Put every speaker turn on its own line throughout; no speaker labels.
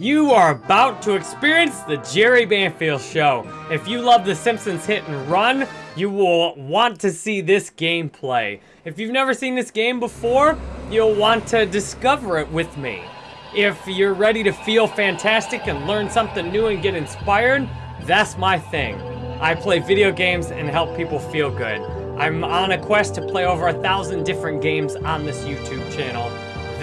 You are about to experience the Jerry Banfield Show. If you love The Simpsons Hit and Run, you will want to see this gameplay. If you've never seen this game before, you'll want to discover it with me. If you're ready to feel fantastic and learn something new and get inspired, that's my thing. I play video games and help people feel good. I'm on a quest to play over a thousand different games on this YouTube channel.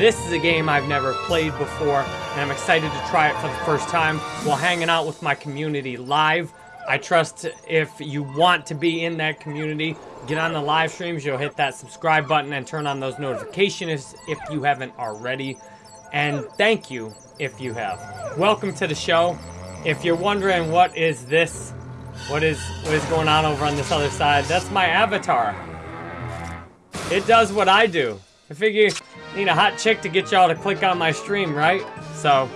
This is a game I've never played before, and I'm excited to try it for the first time while hanging out with my community live. I trust if you want to be in that community, get on the live streams, you'll hit that subscribe button and turn on those notifications if you haven't already. And thank you if you have. Welcome to the show. If you're wondering what is this, what is what is going on over on this other side, that's my avatar. It does what I do. I figure need a hot chick to get y'all to click on my stream, right? So,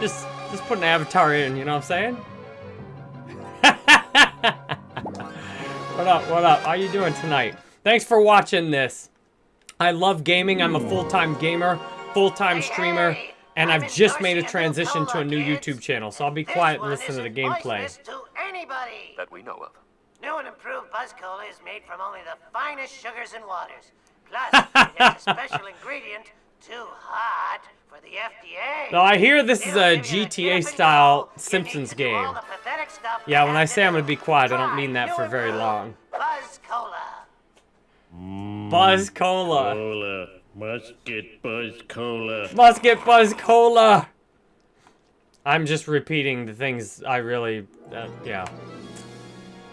just just put an avatar in, you know what I'm saying? what up, what up? How you doing tonight? Thanks for watching this. I love gaming. I'm a full-time gamer, full-time streamer, and I've just made a transition to a new YouTube channel, so I'll be quiet and listen to the gameplay.
To anybody.
That we know of.
New and improved Buzz Cola is made from only the finest sugars and waters. Plus, it has a special ingredient, too hot for the FDA.
Now, I hear this is a
give you the
GTA-style Simpsons
need to do
game.
all the pathetic stuff
Yeah, when I say I'm gonna be quiet, I don't mean that for very long.
Buzz Cola.
Buzz Cola.
Cola. Must get Buzz Cola.
Must get Buzz Cola. I'm just repeating the things I really, uh, yeah.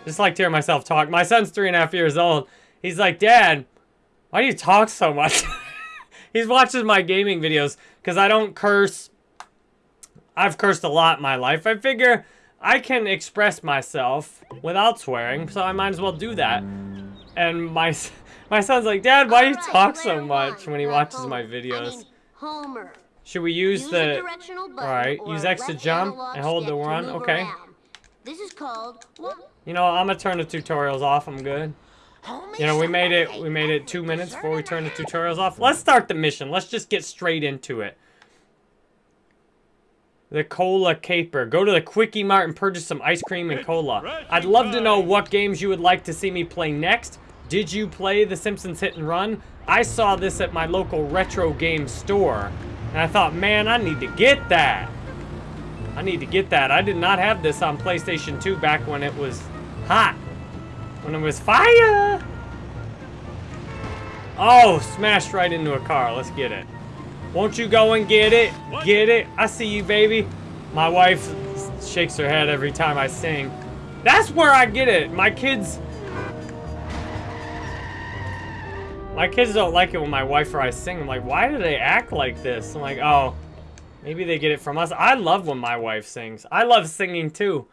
Just like to hear myself talk. My son's three and a half years old. He's like, Dad, why do you talk so much? He's watching my gaming videos because I don't curse. I've cursed a lot in my life. I figure I can express myself without swearing, so I might as well do that. And my my son's like, Dad, why do you
Alright,
talk so much when he watches
Homer.
my
I
videos?
mean, Homer.
Should we use,
Use
the... Alright, use X to jump and hold the
to move
okay.
around. This is called what?
You know, I'm gonna turn the tutorials off. I'm good. You know, we made it. We made it two minutes before we turned the tutorials off. Let's start the mission. Let's just get straight into it. The cola caper. Go to the Kwik-E-Mart and purchase some ice cream and cola. I'd love to know what games you would like to see me play next. Did you play The Simpsons Hit and Run? I saw this at my local retro game store, and I thought, man, I need to get that. I need to get that. I did not have this on PlayStation 2 back when it was hot. When it was fire! Oh, smashed right into a car. Let's get it. Won't you go and get it? Get it? I see you, baby. My wife shakes her head every time I sing. That's where I get it. My kids... My kids don't like it when my wife or I sing. I'm like, why do they act like this? I'm like, oh, maybe they get it from us. I love when my wife sings. I love singing too.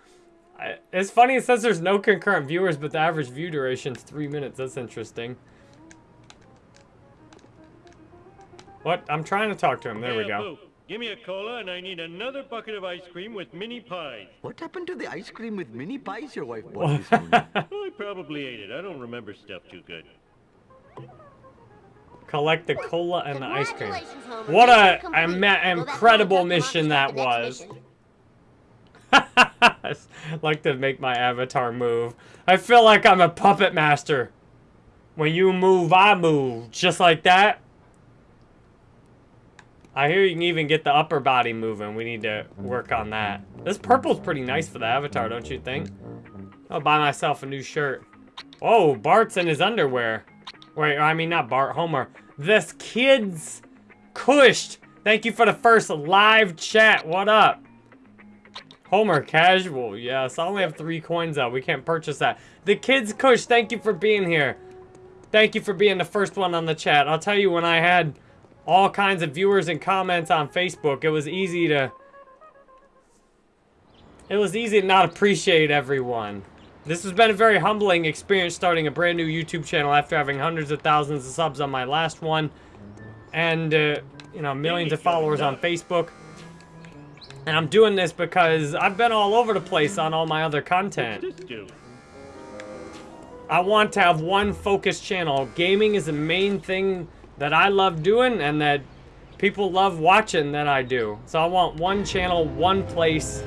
I, it's funny, it says there's no concurrent viewers, but the average view duration is three minutes. That's interesting. What? I'm trying to talk to him. There we go.
Boo, Give me a cola and I need another bucket of ice cream with mini pies.
What happened to the ice cream with mini pies your wife bought this morning?
Oh, I probably ate it. I don't remember stuff too good.
Collect the cola and the ice cream.
Homer.
What
Mission
a
complete.
ima-
Go back to
incredible mission that
for the next
was. like to make my avatar move. I feel like I'm a puppet master. When you move, I move. Just like that. I hear you can even get the upper body moving. We need to work on that. This purple's pretty nice for the avatar, don't you think? I'll buy myself a new shirt. Oh, Bart's in his underwear. Wait, I mean not Bart, Homer. This kid's cushed. Thank you for the first live chat. What up? Homer casual. Yes, I only have three coins out. We can't purchase that. The kids Kush, thank you for being here. Thank you for being the first one on the chat. I'll tell you, when I had all kinds of viewers and comments on Facebook, it was easy to... It was easy to not appreciate everyone. This has been a very humbling experience starting a brand new YouTube channel after having hundreds of thousands of subs on my last one. And, uh, you know, millions of followers on Facebook. And I'm doing this because I've been all over the place on all my other content. I want to have one focused channel. Gaming is the main thing that I love doing and that people love watching than I do. So I want one channel, one place.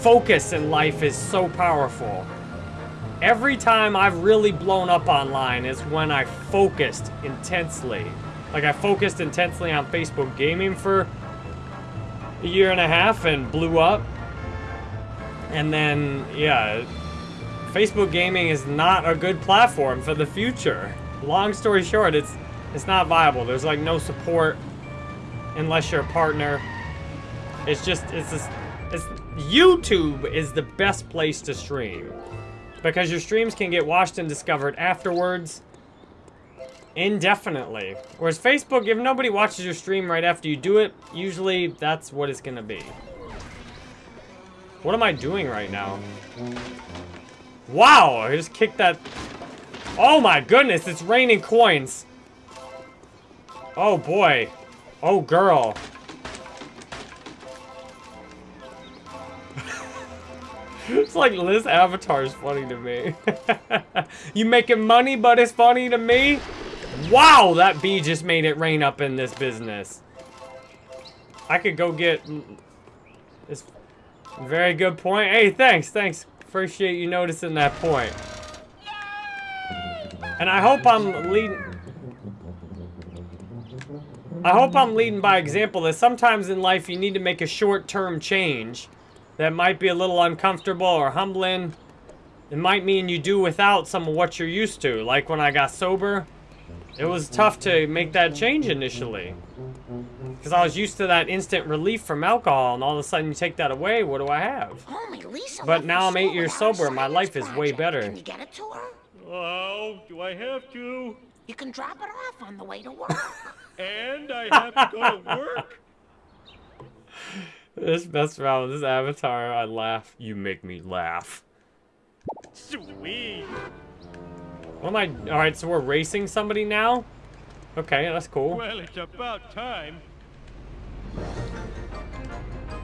Focus in life is so powerful. Every time I've really blown up online is when I focused intensely. Like I focused intensely on Facebook gaming for a year and a half and blew up. And then, yeah, Facebook gaming is not a good platform for the future. Long story short, it's it's not viable. There's like no support unless you're a partner. It's just it's just it's YouTube is the best place to stream because your streams can get watched and discovered afterwards indefinitely. Whereas Facebook, if nobody watches your stream right after you do it, usually that's what it's gonna be. What am I doing right now? Wow, I just kicked that. Oh my goodness, it's raining coins. Oh boy. Oh girl. it's like this avatar is funny to me. you making money, but it's funny to me? Wow, that bee just made it rain up in this business. I could go get this very good point. Hey, thanks, thanks. Appreciate you noticing that point. And I hope I'm leading... I hope I'm leading by example that sometimes in life you need to make a short-term change that might be a little uncomfortable or humbling. It might mean you do without some of what you're used to. Like when I got sober, it was tough to make that change initially. Because I was used to that instant relief from alcohol, and all of a sudden you take that away, what do I have?
Homie, Lisa
But now I'm eight years sober, and my life is way better.
Can you get it to her?
Oh, do I have to?
You can drop it off on the way to work.
And I have to go to work?
This best around this avatar, I laugh. You make me laugh.
Sweet.
What am I? Alright, so we're racing somebody now? Okay, that's cool.
Well, it's about time.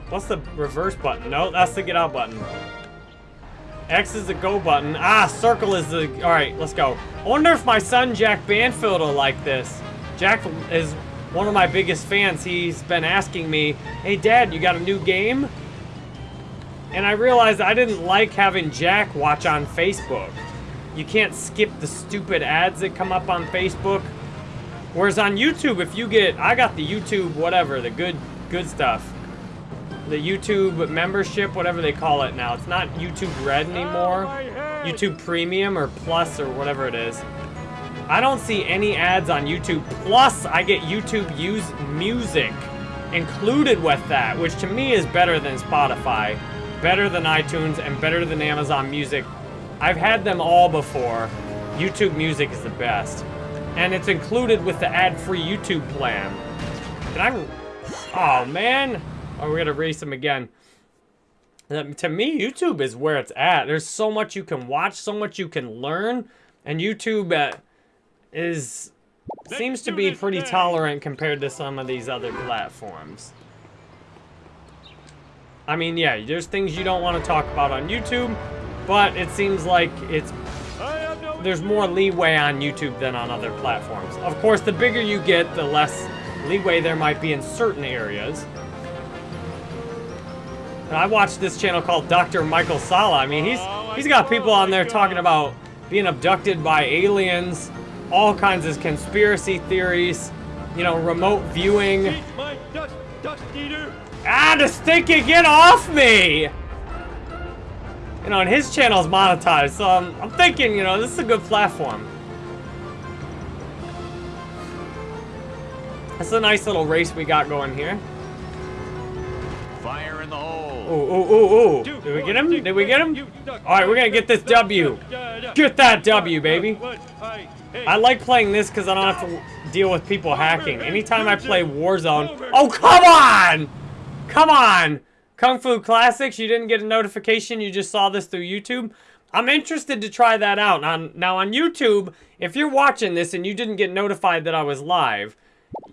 What's the reverse button? No, that's the get out button. X is the go button. Ah, circle is the... Alright, let's go. I wonder if my son, Jack Banfield, will like this. Jack is one of my biggest fans. He's been asking me, Hey, Dad, you got a new game? And I realized I didn't like having Jack watch on Facebook. You can't skip the stupid ads that come up on Facebook. Whereas on YouTube, if you get... I got the YouTube whatever, the good, good stuff the YouTube membership, whatever they call it now. It's not YouTube Red oh, anymore. YouTube Premium or Plus or whatever it is. I don't see any ads on YouTube. Plus, I get YouTube use music included with that, which to me is better than Spotify, better than iTunes, and better than Amazon Music. I've had them all before. YouTube Music is the best. And it's included with the ad-free YouTube plan. Can I'm... Oh, man. Oh, we're gonna race him again. Uh, To me, YouTube is where it's at. There's so much you can watch, so much you can learn, and YouTube uh, is seems to be pretty tolerant compared to some of these other platforms. I mean, yeah, there's things you don't want to talk about on YouTube, but it seems like it's
I have no
there's more leeway on YouTube than on other platforms. Of course, the bigger you get, the less leeway there might be in certain areas. And I watched this channel called Dr. Michael Salla. I mean, he's he's got people on there talking about being abducted by aliens, all kinds of conspiracy theories, you know, remote viewing.
Eat my dust, dust eater.
Ah, the stinky, get off me! You know, and his channel is monetized, so I'm, I'm thinking, you know, this is a good platform. That's a nice little race we got going here.
Fire in the hole.
Ooh, ooh, ooh, ooh. Did we get him? Did we get him? All right, we're gonna get this W. Get that W, baby.
What? I, hey,
I like playing this because I don't have to deal with people hacking. Anytime I play Warzone... Oh, come on! Come on! Kung Fu Classics, you didn't get a notification, you just saw this through YouTube? I'm interested to try that out. Now, now on YouTube, if you're watching this and you didn't get notified that I was live,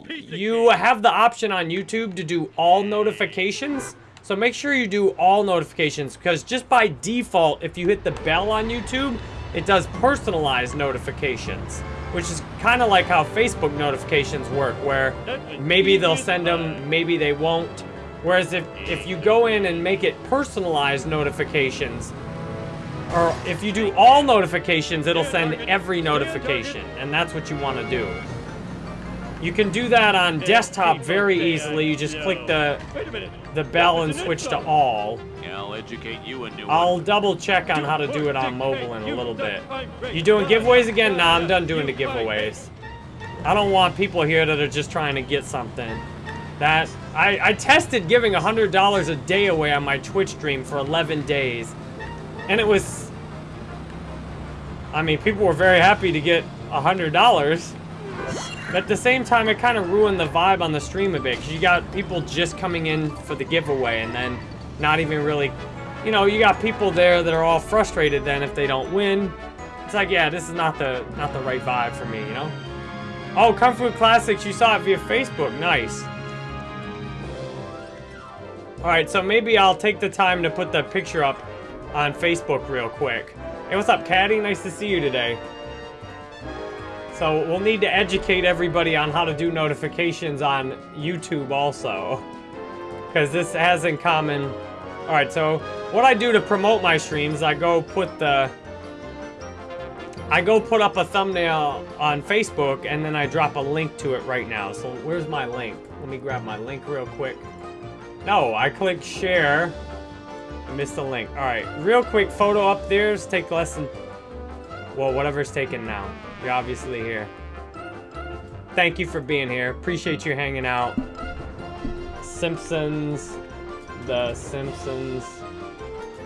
you have the option on YouTube to do all notifications. So make sure you do all notifications because just by default, if you hit the bell on YouTube, it does personalized notifications. which is kind of like how Facebook notifications work, where maybe they'll send them, maybe they won't. Whereas if, if you go in and make it personalized notifications, or if you do all notifications, it'll send every notification, and that's what you want to do. You can do that on desktop very easily. You just click the
Wait a minute.
the bell and switch to all.
I'll educate you a new
I'll double check on how to do it on mobile in a little bit. You doing giveaways again? Nah, I'm done doing the giveaways. I don't want people here that are just trying to get something. That I, I tested giving $100 a day away on my Twitch stream for 11 days. And it was... I mean, people were very happy to get $100. But at the same time, it kind of ruined the vibe on the stream a bit. Because you got people just coming in for the giveaway and then not even really... You know, you got people there that are all frustrated then if they don't win. It's like, yeah, this is not the not the right vibe for me, you know? Oh, Kung Fu Classics, you saw it via Facebook. Nice. Alright, so maybe I'll take the time to put the picture up on Facebook real quick. Hey, what's up, Caddy? Nice to see you today. So we'll need to educate everybody on how to do notifications on YouTube also. Because this has in common... Alright, so what I do to promote my streams, I go put the... I go put up a thumbnail on Facebook, and then I drop a link to it right now. So where's my link? Let me grab my link real quick. No, I click share. I missed the link. Alright, real quick photo up there. Take less than... Well, whatever's taken now. You're obviously here. Thank you for being here. Appreciate you hanging out. Simpsons. The Simpsons.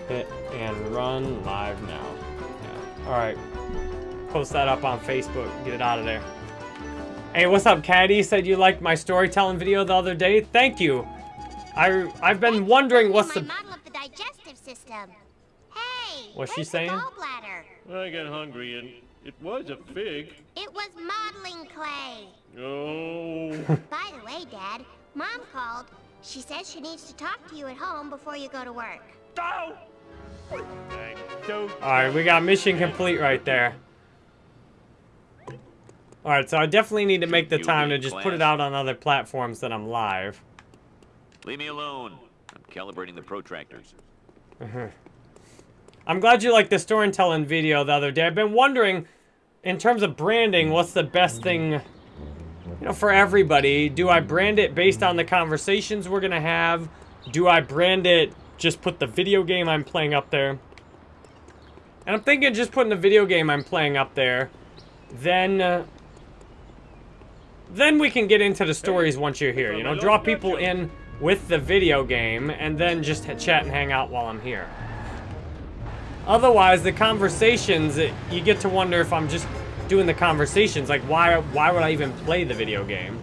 Hit and run live now. Yeah. Alright. Post that up on Facebook. Get it out of there. Hey, what's up, Caddy? Said you liked my storytelling video the other day. Thank you. I, I've been wondering what's the...
model of the digestive system. Hey,
What's she saying?
The gallbladder?
I got hungry and it was a fig.
It was modeling clay.
Oh.
By the way, Dad, Mom called. She says she needs to talk to you at home before you go to work.
I don't.
Alright, we got mission complete right there. Alright, so I definitely need to make the time to just put it out on other platforms that I'm live.
Leave me alone. I'm calibrating the protractors.
I'm glad you liked the storytelling video the other day. I've been wondering, in terms of branding, what's the best thing, you know, for everybody? Do I brand it based on the conversations we're gonna have? Do I brand it, just put the video game I'm playing up there? And I'm thinking just putting the video game I'm playing up there, then, uh, then we can get into the stories once you're here. You know, draw people in with the video game, and then just chat and hang out while I'm here. Otherwise, the conversations, you get to wonder if I'm just doing the conversations. Like, why, why would I even play the video game?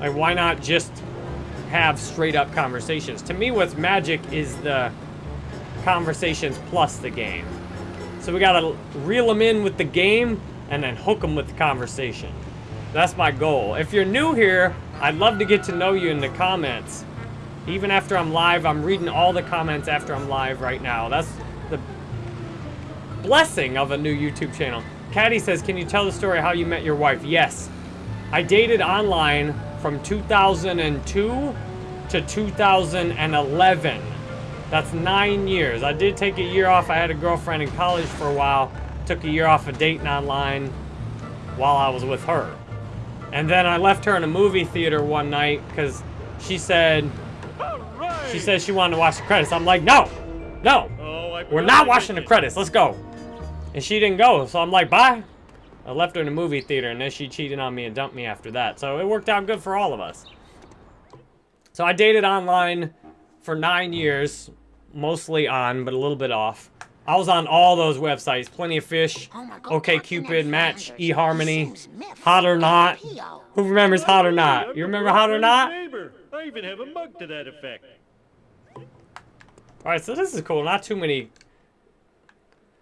Like, why not just have straight up conversations? To me, what's magic is the conversations plus the game. So we gotta reel them in with the game and then hook them with the conversation. That's my goal. If you're new here, I'd love to get to know you in the comments. Even after I'm live, I'm reading all the comments after I'm live right now. That's the blessing of a new YouTube channel. Caddy says, can you tell the story how you met your wife? Yes. I dated online from 2002 to 2011. That's nine years. I did take a year off. I had a girlfriend in college for a while. Took a year off of dating online while I was with her. And then I left her in a movie theater one night because she said. She said she wanted to watch the credits. I'm like, no, no,
Oh, I
we're not watching the credits. Let's go. And she didn't go, so I'm like, bye. I left her in a movie theater, and then she cheated on me and dumped me after that. So it worked out good for all of us. So I dated online for nine years, mostly on, but a little bit off. I was on all those websites, Plenty of Fish,
Oh God,
OK Cupid, Match, eHarmony, Hot or Not. Who remembers Hot or Not? You remember Hot or Not?
I even have a mug to that effect.
Alright, so this is cool. Not too many.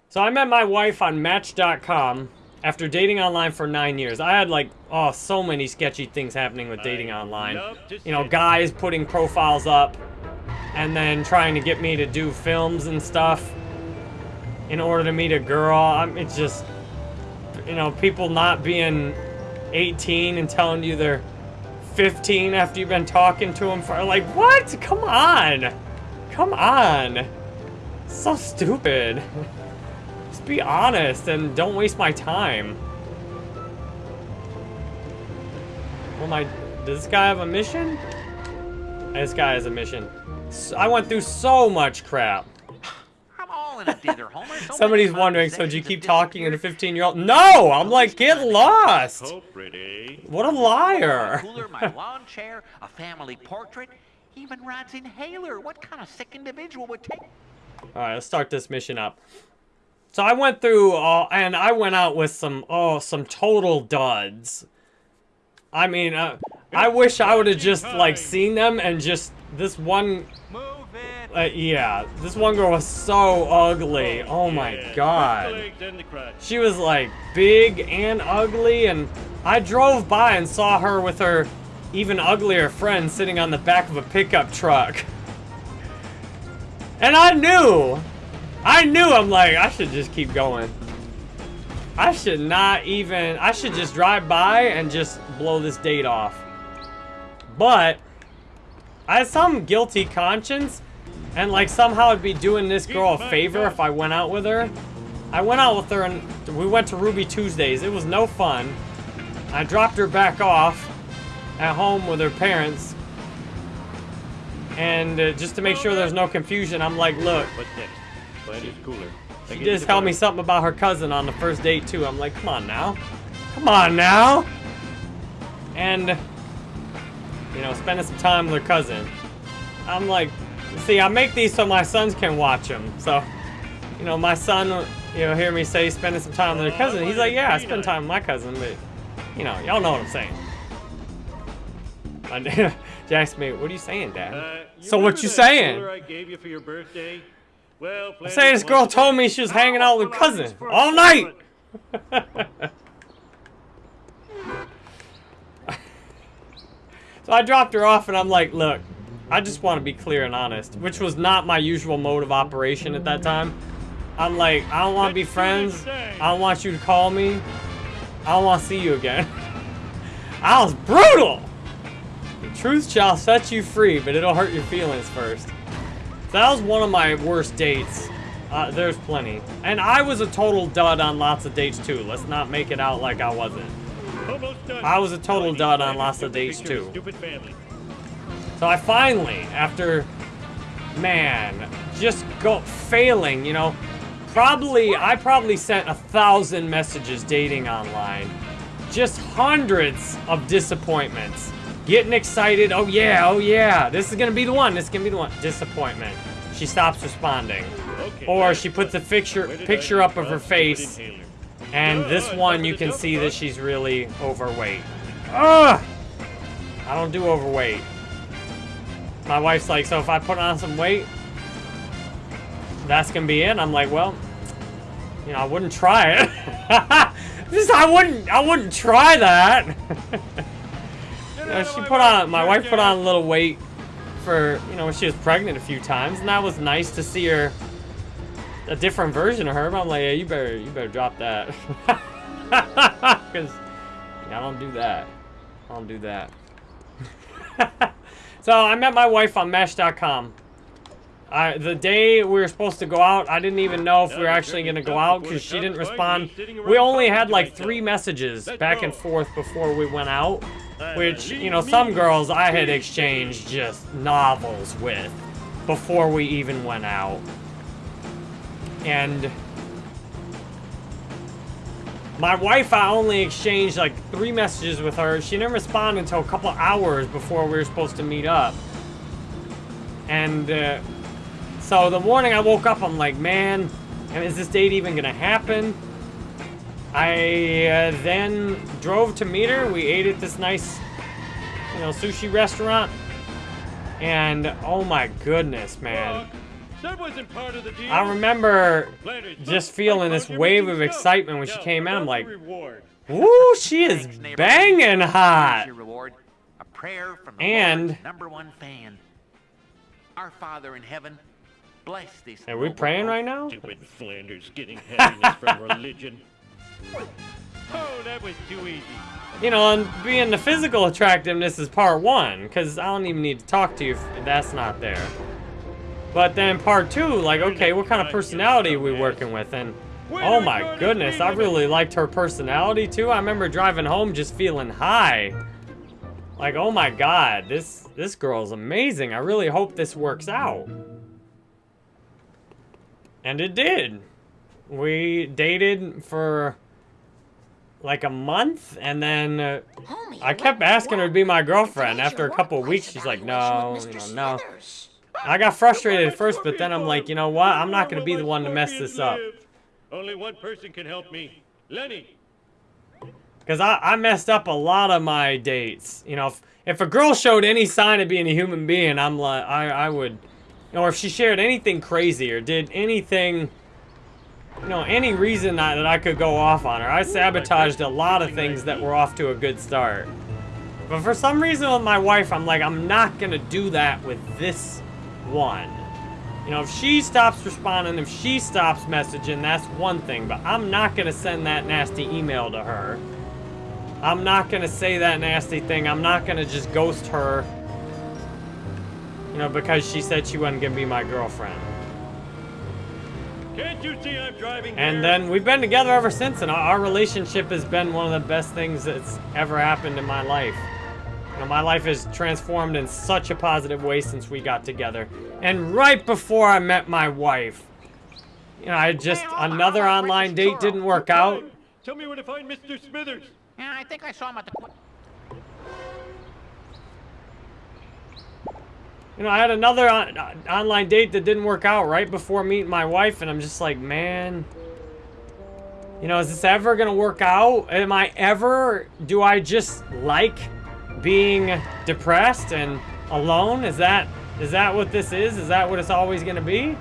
So I met my wife on Match.com after dating online for nine years. I had like, oh, so many sketchy things happening with dating online. You know, guys putting profiles up and then trying to get me to do films and stuff in order to meet a girl. I'm, it's just you know, people not being 18 and telling you they're 15 after you've been talking to them for like, what? Come on. Come on. So stupid. Just be honest and don't waste my time. Well, my, does this guy have a mission? This guy has a mission. I went through so much crap.
I'm all in a dither, Homer. So
Somebody's wondering, so do you keep talking to
a
15 year old? No! I'm like, get lost! What a liar!
cooler, my lawn chair, a family portrait, even Rod's inhaler. What kind of sick individual would take?
Alright, let's start this mission up. So I went through, uh, and I went out with some, oh, some total duds. I mean, uh, I wish I would have just, like, seen them and just, this one, uh, yeah, this one girl was so ugly. Oh my god.
The legs and the crotch.
She was like big and ugly, and I drove by and saw her with her even uglier friend sitting on the back of a pickup truck. And I knew, I knew, I'm like, I should just keep going. I should not even, I should just drive by and just blow this date off. But, I had some guilty conscience, and like somehow I'd be doing this girl a favor if I went out with her. I went out with her and we went to Ruby Tuesdays. It was no fun. I dropped her back off at home with her parents. And uh, just to make sure there's no confusion, I'm like, look,
What's next? Cooler.
she just told me something about her cousin on the first date too. I'm like, come on now. Come on now. And, you know, spending some time with her cousin. I'm like, see, I make these so my sons can watch them. So, you know, my son, you know, hear me say spending some time with her cousin. He's like, yeah, I spend time with my cousin, but, you know, y'all know what I'm saying. Asked me, what are you saying, Dad?
Uh,
So what you saying?
I gave you for your birthday? Well,
I say this girl told me she was hanging out with cousin all night. So I dropped her off and I'm like, look, I just want to be clear and honest, which was not my usual mode of operation at that time. I'm like, I don't want to be friends. I don't want you to call me. I don't want to see you again. I was brutal. The truth shall set you free, but it'll hurt your feelings first. That was one of my worst dates. Uh, there's plenty. And I was a total dud on lots of dates too. Let's not make it out like I wasn't. I was a total
Now I need
dud on lots of dates, too.
Stupid family.
So I finally, after, man, just go failing, you know, probably, I probably sent a thousand messages dating online. Just hundreds of disappointments. Getting excited, oh yeah, oh yeah, this is gonna be the one, this is gonna be the one. Disappointment. She stops responding.
Okay.
Or she puts a picture,
Where did I
picture up of her face, and this one you can see that she's really overweight. Ugh! I don't do overweight. My wife's like, so if I put on some weight, that's gonna be it. I'm like, well, you know, I wouldn't try it. Just, I wouldn't, I wouldn't try that. Know, she put on, my wife put on a little weight for, you know, when she was pregnant a few times, and that was nice to see her, a different version of her. But I'm like, yeah, you better, you better drop that, because I don't do that. I don't do that. so I met my wife on Match.com. I, the day we were supposed to go out, I didn't even know if we were actually going to go out because she didn't respond. We only had like three messages back and forth before we went out, which, you know, some girls I had exchanged just novels with before we even went out. And my wife, I only exchanged like three messages with her. She didn't respond until a couple hours before we were supposed to meet up. And uh, so the morning I woke up, I'm like, man, is this date even gonna happen? I uh, then drove to meet her. We ate at this nice, you know, sushi restaurant. And oh my goodness, man.
That wasn't part of the deal.
I remember just feeling this wave of excitement when she came in. I'm like,
reward.
Woo, she is banging hot.
reward. A prayer from the
And-
number one fan. Our Father in heaven, bless this.
Are we praying right now?
Stupid Flanders getting happiness from religion. Oh, that was too easy.
You know, and being the physical attractiveness is part one, because I don't even need to talk to you if that's not there. But then part two, like, okay, what kind of personality are we working with? And oh my goodness, I really liked her personality too. I remember driving home just feeling high. Like, oh my god, this this girl's amazing. I really hope this works out. And it did. We dated for like a month, and then uh,
Homie,
I kept asking her to be my girlfriend. After a couple of weeks, she's like, no, you know, no. I got frustrated at first, but then I'm like, you know what? I'm not gonna be the one to mess this up.
Only one person can help me. Lenny.
Because I, I messed up a lot of my dates. You know, if, if a girl showed any sign of being a human being, I'm like, I, I would, or if she shared anything crazy or did anything, you know, any reason that, that I could go off on her, I sabotaged a lot of things that were off to a good start. But for some reason with my wife, I'm like, I'm not to do that with this one. You know, if she stops responding, if she stops messaging, that's one thing. But I'm not to send that nasty email to her. I'm not to say that nasty thing. I'm not to just ghost her. You know, because she said she wasn't going to be my girlfriend.
Can't you see I'm driving
And
here?
then we've been together ever since, and our, our relationship has been one of the best things that's ever happened in my life. You know, my life has transformed in such a positive way since we got together. And right before I met my wife, you know, I just, another online date didn't work out.
Tell me where to find Mr. Smithers.
Yeah, I think I saw him at the.
You know, I had another on, uh, online date that didn't work out right before meeting my wife, and I'm just like, man, you know, is this ever gonna work out? Am I ever, do I just like being depressed and alone? Is that, is that what this is? Is that what it's always gonna be?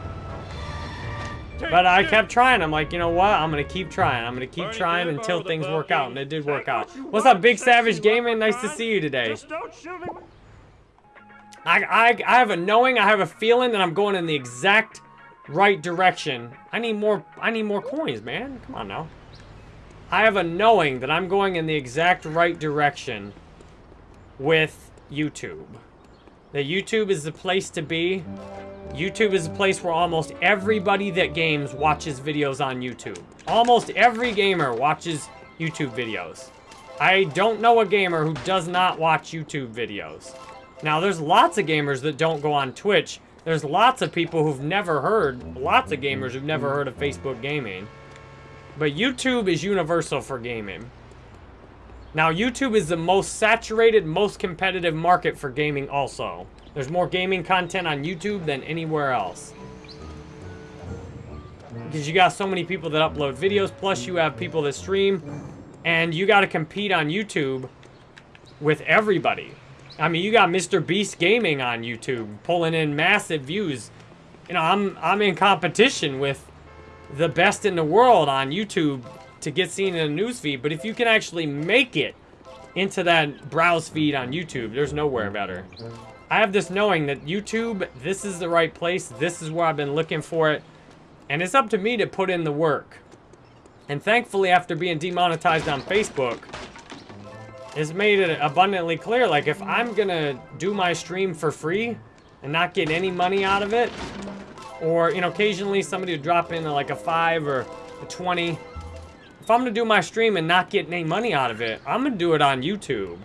But I kept trying. I'm like, you know what? I'm gonna keep trying. I'm gonna keep trying until things work out, and it did work out. What's up, Big Savage Gaming? Nice to see you today. I, I, I have a knowing, I have a feeling that I'm going in the exact right direction. I need more, I need more coins, man. Come on now. I have a knowing that I'm going in the exact right direction with YouTube. That YouTube is the place to be. YouTube is a place where almost everybody that games watches videos on YouTube. Almost every gamer watches YouTube videos. I don't know a gamer who does not watch YouTube videos. Now, there's lots of gamers that don't go on Twitch. There's lots of people who've never heard, lots of gamers who've never heard of Facebook gaming. But YouTube is universal for gaming. Now, YouTube is the most saturated, most competitive market for gaming also. There's more gaming content on YouTube than anywhere else. Because you got so many people that upload videos, plus you have people that stream, and you got to compete on YouTube with everybody. I mean, you got Mr. Beast Gaming on YouTube, pulling in massive views. You know, I'm I'm in competition with the best in the world on YouTube to get seen in a newsfeed. But if you can actually make it into that browse feed on YouTube, there's nowhere better. I have this knowing that YouTube, this is the right place. This is where I've been looking for it. And it's up to me to put in the work. And thankfully, after being demonetized on Facebook, it's made it abundantly clear, like, if I'm gonna do my stream for free and not get any money out of it, or, you know, occasionally somebody would drop in like a 5 or a 20. If I'm gonna do my stream and not get any money out of it, I'm gonna do it on YouTube.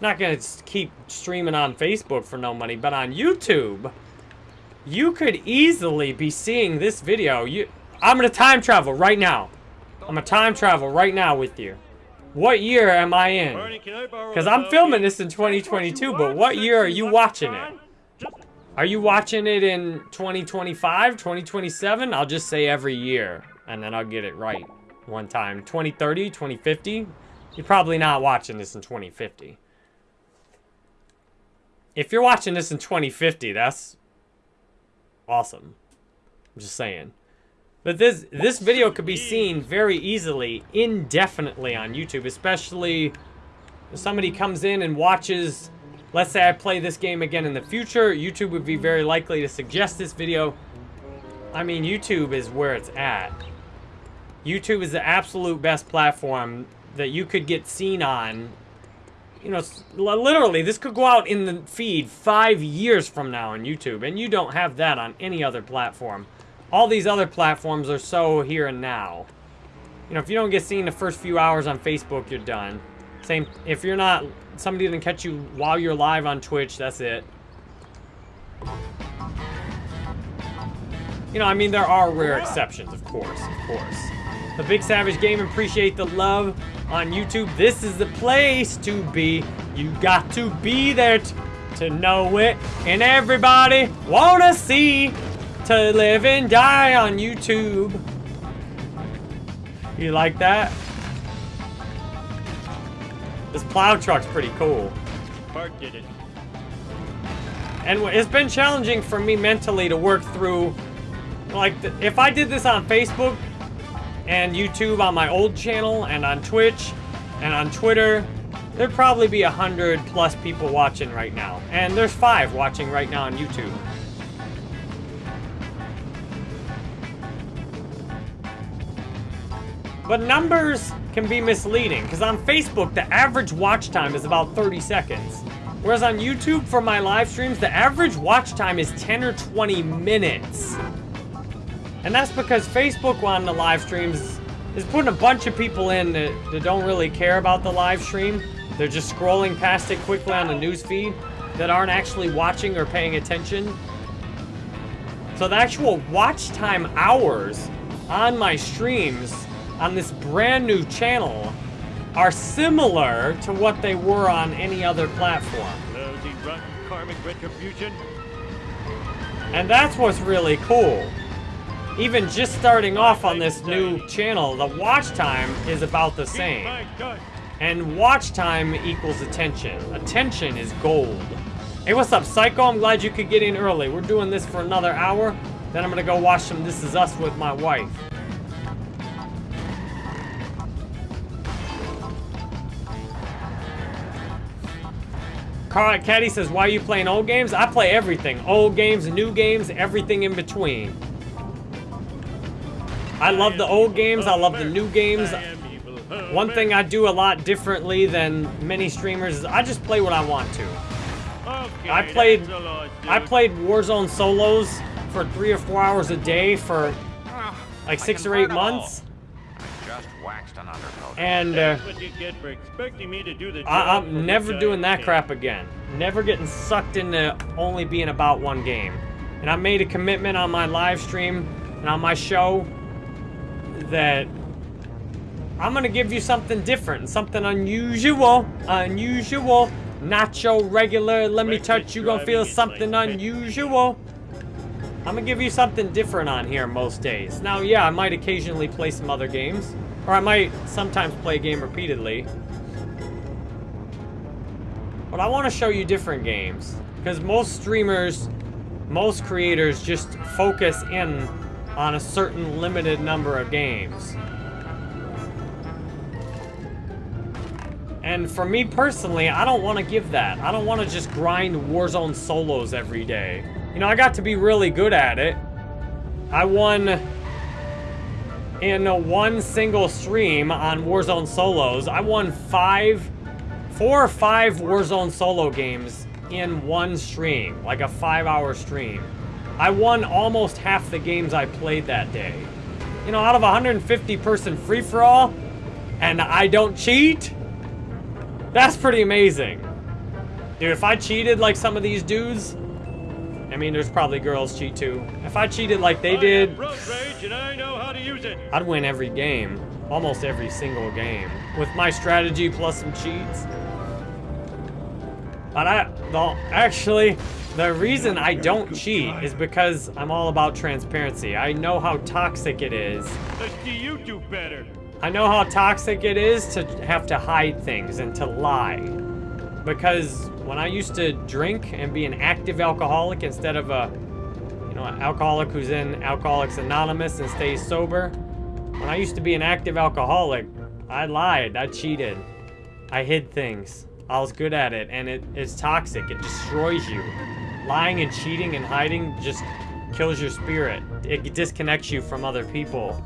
not gonna keep streaming on Facebook for no money, but on YouTube, you could easily be seeing this video. You, I'm gonna time travel right now. I'm gonna time travel right now with you. What year am I in?
Barney, can I borrow
Because I'm filming this in
Say what you
2022, but what year are you watching it? Are you watching it in 2025, 2027? I'll just say every year, and then I'll get it right one time. 2030, 2050? You're probably not watching this in 2050. If you're watching this in 2050, that's awesome. I'm just saying. But this this video could be seen very easily, indefinitely on YouTube, especially if somebody comes in and watches, let's say I play this game again in the future, YouTube would be very likely to suggest this video. I mean, YouTube is where it's at. YouTube is the absolute best platform that you could get seen on. You know, literally, this could go out in the feed five years from now on YouTube, and you don't have that on any other platform. All these other platforms are so here and now. You know, if you don't get seen the first few hours on Facebook, you're done. Same, if you're not, somebody didn't catch you while you're live on Twitch, that's it. You know, I mean, there are rare exceptions, of course, of course. The Big Savage Game, appreciate the love on YouTube. This is the place to be. You got to be there to know it. And everybody wanna see to live and die on YouTube. You like that? This plow truck's pretty cool.
Bart did it.
And it's been challenging for me mentally to work through, like, th- if I did this on Facebook and YouTube on my old channel and on Twitch and on Twitter, there'd probably be a hundred plus people watching right now. And there's five watching right now on YouTube. But numbers can be misleading because on Facebook, the average watch time is about 30 seconds. Whereas on YouTube for my live streams, the average watch time is 10 or 20 minutes. And that's because Facebook on the live streams is putting a bunch of people in that, that don't really care about the live stream. They're just scrolling past it quickly on the news feed that aren't actually watching or paying attention. So the actual watch time hours on my streams on this brand new channel are similar to what they were on any other platform.
Lousy, rotten karmic retribution.
And that's what's really cool. Even just starting off on this new channel, the watch time is about the same. And watch time equals attention. Attention is gold. Hey, what's up, Psycho? I'm glad you could get in early. We're doing this for another hour. Then I'm gonna go watch some This Is Us with my wife. Carl Caddy says, why are you playing old games? I play everything. Old games, new games, everything in between. I love the old games, I love the new games. One thing I do a lot differently than many streamers is I just play what I want to. I played- I played Warzone solos for three or four hours a day for like six or eight months, and uh,
what you get for expecting me to do the
I I'm never doing that
am
crap again. Never getting sucked into only being about one game. And I made a commitment on my live stream and on my show that I'm gonna give you something different, something unusual, unusual, not your regular. Let me touch you, gonna feel something
like
unusual. I'm gonna give you something different on here most days. Now, yeah, I might occasionally play some other games, or I might sometimes play a game repeatedly. But I want to show you different games because most streamers, most creators just focus in on a certain limited number of games. And for me personally, I don't want to give that. I don't want to just grind Warzone solos every day. You know, I got to be really good at it. I won in one single stream on Warzone solos. I won five, four or five Warzone solo games in one stream, like a five hour stream. I won almost half the games I played that day. You know, out of a 150 person free for all, and I don't cheat, that's pretty amazing. Dude, if I cheated like some of these dudes, I mean, there's probably girls cheat too. If I cheated like they did,
have road rage and I know how to use it.
I'd win every game. Almost every single game. With my strategy plus some cheats. But I, well, actually, the reason I don't cheat is because I'm all about transparency. I know how toxic it is.
You do better.
I know how toxic it is to have to hide things and to lie. Because when I used to drink and be an active alcoholic instead of a, you know, an alcoholic who's in Alcoholics Anonymous and stays sober, when I used to be an active alcoholic, I lied, I cheated, I hid things. I was good at it, and it, it's toxic. It destroys you. Lying and cheating and hiding just kills your spirit. It disconnects you from other people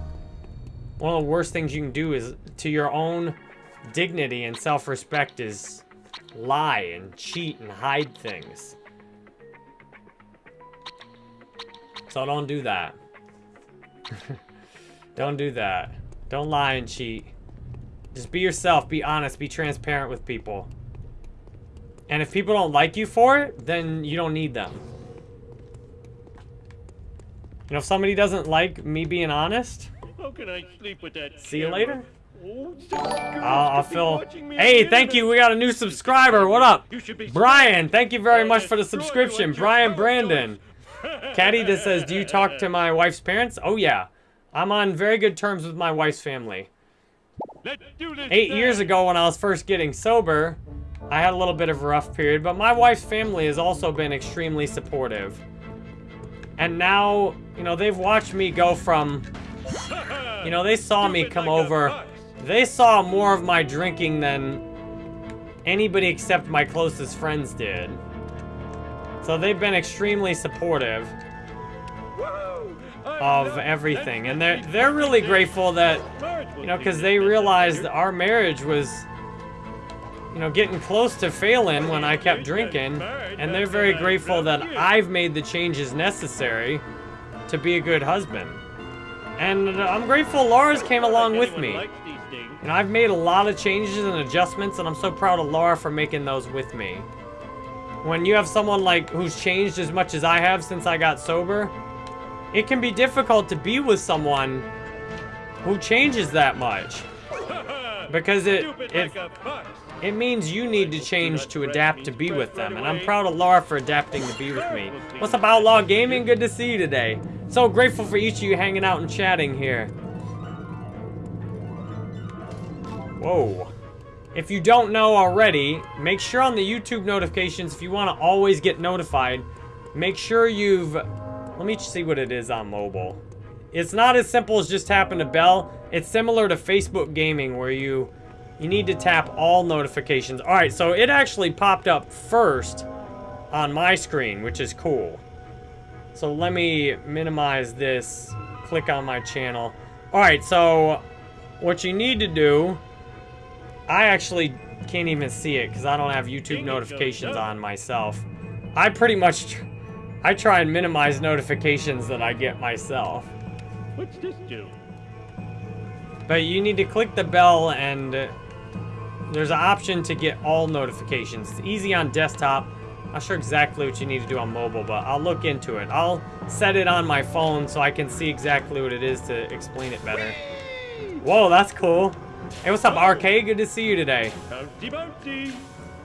one of the worst things you can do is to your own dignity and self-respect is lie and cheat and hide things. So don't do that. don't do that. Don't lie and cheat. Just be yourself, be honest, be transparent with people. And if people don't like you for it, then you don't need them. You know, if somebody doesn't like me being honest,
How can I sleep with that
see you later.
Oh,
I'll, I'll
to be
fill. Hey, thank you. We got a new subscriber. What up?
You should be
Brian, thank you very much for the subscription. Brian Brandon. Caddy just says, do you talk to my wife's parents? Oh, yeah. I'm on very good terms with my wife's family.
This
Eight years ago when I was first getting sober, I had a little bit of a rough period, but my wife's family has also been extremely supportive. And now, you know, they've watched me go from, you know, they saw me come over. They saw more of my drinking than anybody except my closest friends did. So they've been extremely supportive of everything. And they're they're really grateful that you know, because they realized our marriage was, you know, getting close to failing when I kept drinking. And they're very grateful that I've made the changes necessary to be a good husband. And I'm grateful Laura's came along with me.
Likes these things.
And I've made a lot of changes and adjustments, and I'm so proud of Laura for making those with me. When you have someone like who's changed as much as I have since I got sober, it can be difficult to be with someone who changes that much. Because it it,
like a fox.
it means you need to change to adapt to be with them, and I'm proud of Laura for adapting to be with me. What's up, Outlaw Gaming? Good to see you today. So grateful for each of you hanging out and chatting here. Whoa. If you don't know already, make sure on the YouTube notifications, if you want to always get notified, make sure you've... Let me see what it is on mobile. It's not as simple as just tapping a bell. It's similar to Facebook gaming where you you need to tap all notifications. All right, so it actually popped up first on my screen, which is cool. So let me minimize this, click on my channel. All right, so what you need to do, I actually can't even see it because I don't have YouTube notifications on myself. I pretty much, tr- I try and minimize notifications that I get myself.
What's this do?
But you need to click the bell and uh, there's an option to get all notifications. It's easy on desktop. Not sure exactly what you need to do on mobile, but I'll look into it. I'll set it on my phone so I can see exactly what it is to explain it better. Whoa, that's cool. Hey, what's up, RK? Good to see you today.
Bouncy, bouncy.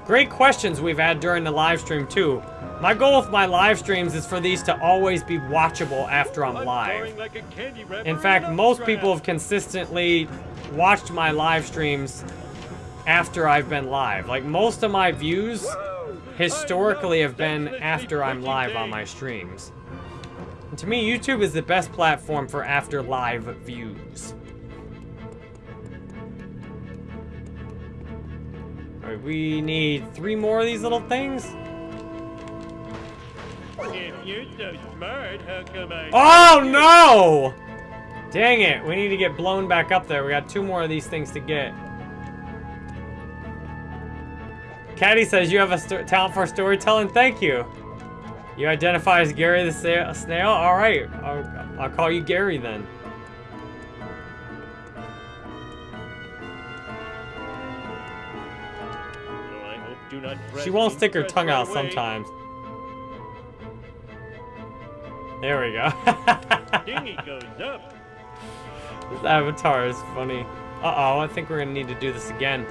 Great questions we've had during the live stream, too. My goal with my live streams is for these to always be watchable after I'm live.
boring like a candy wrapper
In fact, most people have consistently watched my live streams after I've been live. Like, most of my views historically have been after I'm live on my streams. And to me, YouTube is the best platform for after live views. Alright, we need three more of these little things.
If you're so smart, how come I...
Oh no! Dang it, we need to get blown back up there. We got two more of these things to get. Caddy says you have a talent for storytelling. Thank you. You identify as Gary the snail? All right, I'll, I'll call you Gary then.
Do not
She won't stick her tongue out sometimes. There we go.
Dingy goes up.
This avatar is funny. Uh-oh, I think we're gonna need to do this again.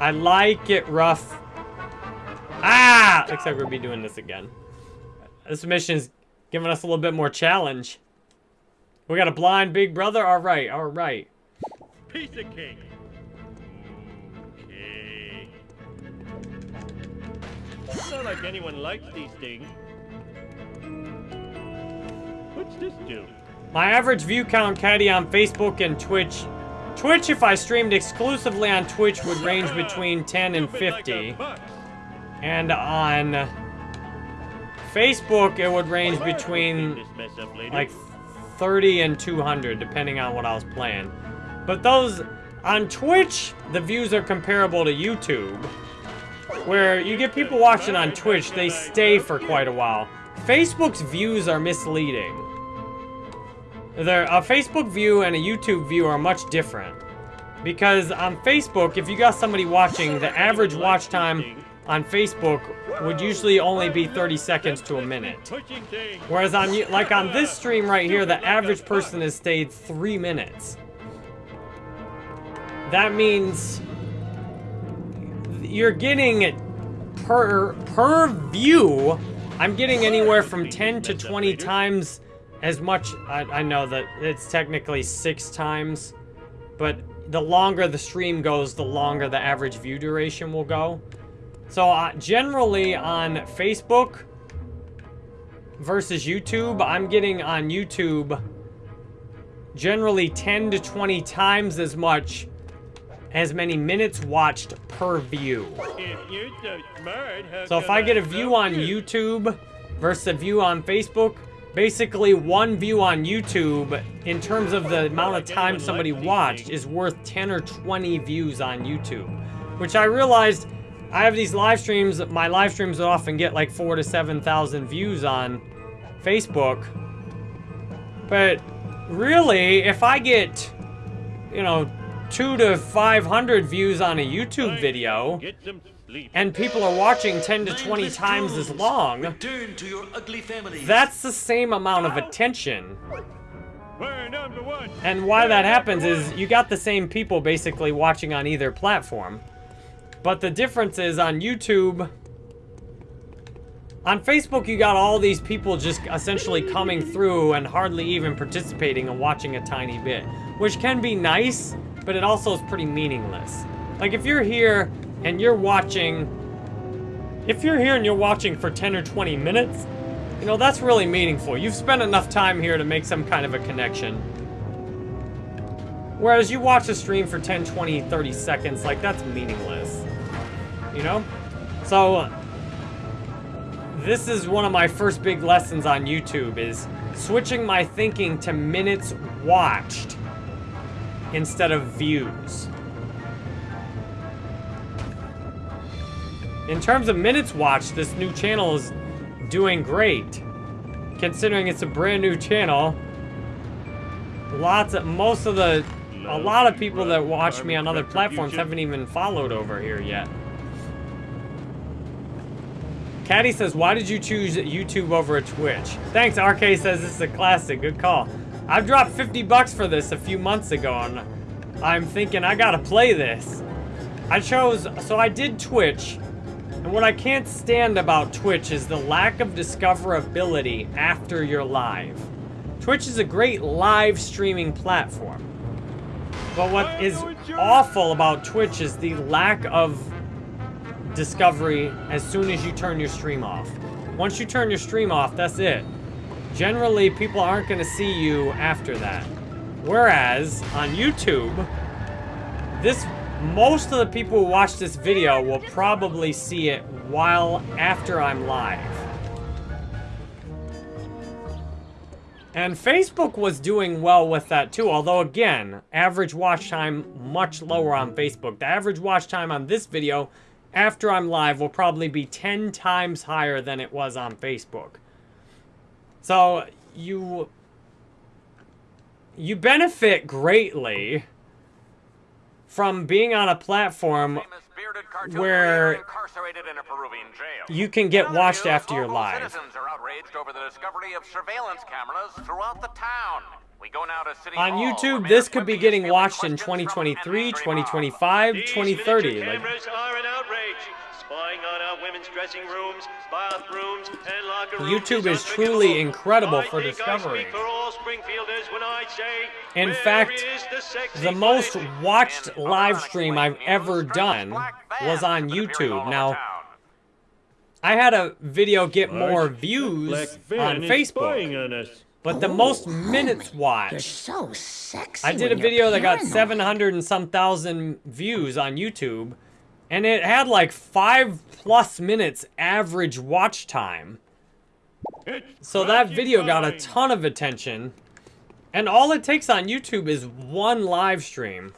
I like it rough. Ah! Looks like we'll be doing this again. This mission's giving us a little bit more challenge. We got a blind big brother? Alright, alright.
Piece of cake. Not like anyone likes these things. What's this do?
My average view count caddy on Facebook and Twitch. Twitch, if I streamed exclusively on Twitch, would range between 10 and
Stupid like a
50. And on Facebook, it would range between
clean this mess up later.
like 30 and 200 depending on what I was playing. But those On Twitch, the views are comparable to YouTube. Where you get people watching on Twitch, they stay for quite a while. Facebook's views are misleading. There, a Facebook view and a YouTube view are much different. Because on Facebook, if you got somebody watching, the average watch time on Facebook would usually only be 30 seconds to a minute. Whereas on like on this stream right here, the average person has stayed three minutes. That means you're getting per per view. I'm getting anywhere from 10 to 20 times as much. I, I know that it's technically six times, but the longer the stream goes, the longer the average view duration will go. So uh, generally on Facebook versus YouTube, I'm getting on YouTube generally 10 to 20 times as much as many minutes watched per view.
If so smart,
So if I get a view on
you?
YouTube versus a view on Facebook, basically one view on YouTube in terms of the amount of time somebody watched is worth 10 or 20 views on YouTube. Which I realized I have these live streams, my live streams often get like four to 7,000 views on Facebook. But really, if I get, you know, two to 500 views on a YouTube video,
Get some sleep.
and people are watching 10 to 20 times as long,
Return to your ugly families.
that's the same amount of attention.
We're number one.
And why that happens is you got the same people basically watching on either platform. But the difference is on YouTube, on Facebook, you got all these people just essentially coming through and hardly even participating and watching a tiny bit, which can be nice, but it also is pretty meaningless. Like if you're here and you're watching, if you're here and you're watching for 10 or 20 minutes, you know, that's really meaningful. You've spent enough time here to make some kind of a connection. Whereas you watch a stream for 10, 20, 30 seconds, like that's meaningless. You know? So, uh, this is one of my first big lessons on YouTube is switching my thinking to minutes watched instead of views. In terms of minutes watched, this new channel is doing great. Considering it's a brand new channel. Lots of, most of the, a lot of people that watch me on other platforms haven't even followed over here yet. Caddy says, why did you choose YouTube over a Twitch? Thanks, RK says this is a classic. Good call. I've dropped 50 bucks for this a few months ago, and I'm thinking I gotta play this. I chose, so I did Twitch, and what I can't stand about Twitch is the lack of discoverability after you're live. Twitch is a great live streaming platform. But what is awful about Twitch is the lack of discovery as soon as you turn your stream off. Once you turn your stream off, that's it. Generally, people aren't going to see you after that. Whereas on YouTube, this most of the people who watch this video will probably see it while after I'm live. And Facebook was doing well with that too, although again, average watch time much lower on Facebook. The average watch time on this video after I'm live will probably be 10 times higher than it was on Facebook. So you you benefit greatly from being on a platform where
incarcerated in a Peruvian jail.
you can get
Another
watched
news,
after you're
local
live.
Citizens are outraged over the discovery of surveillance cameras throughout the town. We go now to City
On
Hall,
YouTube, this could be getting
fielding
watched in
questions
2023,
Henry Street
2025,
These
2030. Like,
cameras are an outrage. Spying on our women's dressing rooms, bathrooms, and locker rooms
YouTube is
unthinkable.
truly incredible
I
for
think
discovery.
For all Springfielders when I say,
In fact,
the,
the most watched
And
live stream I've ever done was on
have been appearing all
YouTube. Now. I had a video get
Marge,
more views on
is
Facebook,
on us.
but the most minutes
You're
watched.
so sexy.
I did a video that got 700 and some thousand views on YouTube, and it had like five plus minutes average watch time. So that video got a ton of attention. And all it takes on YouTube is one live stream.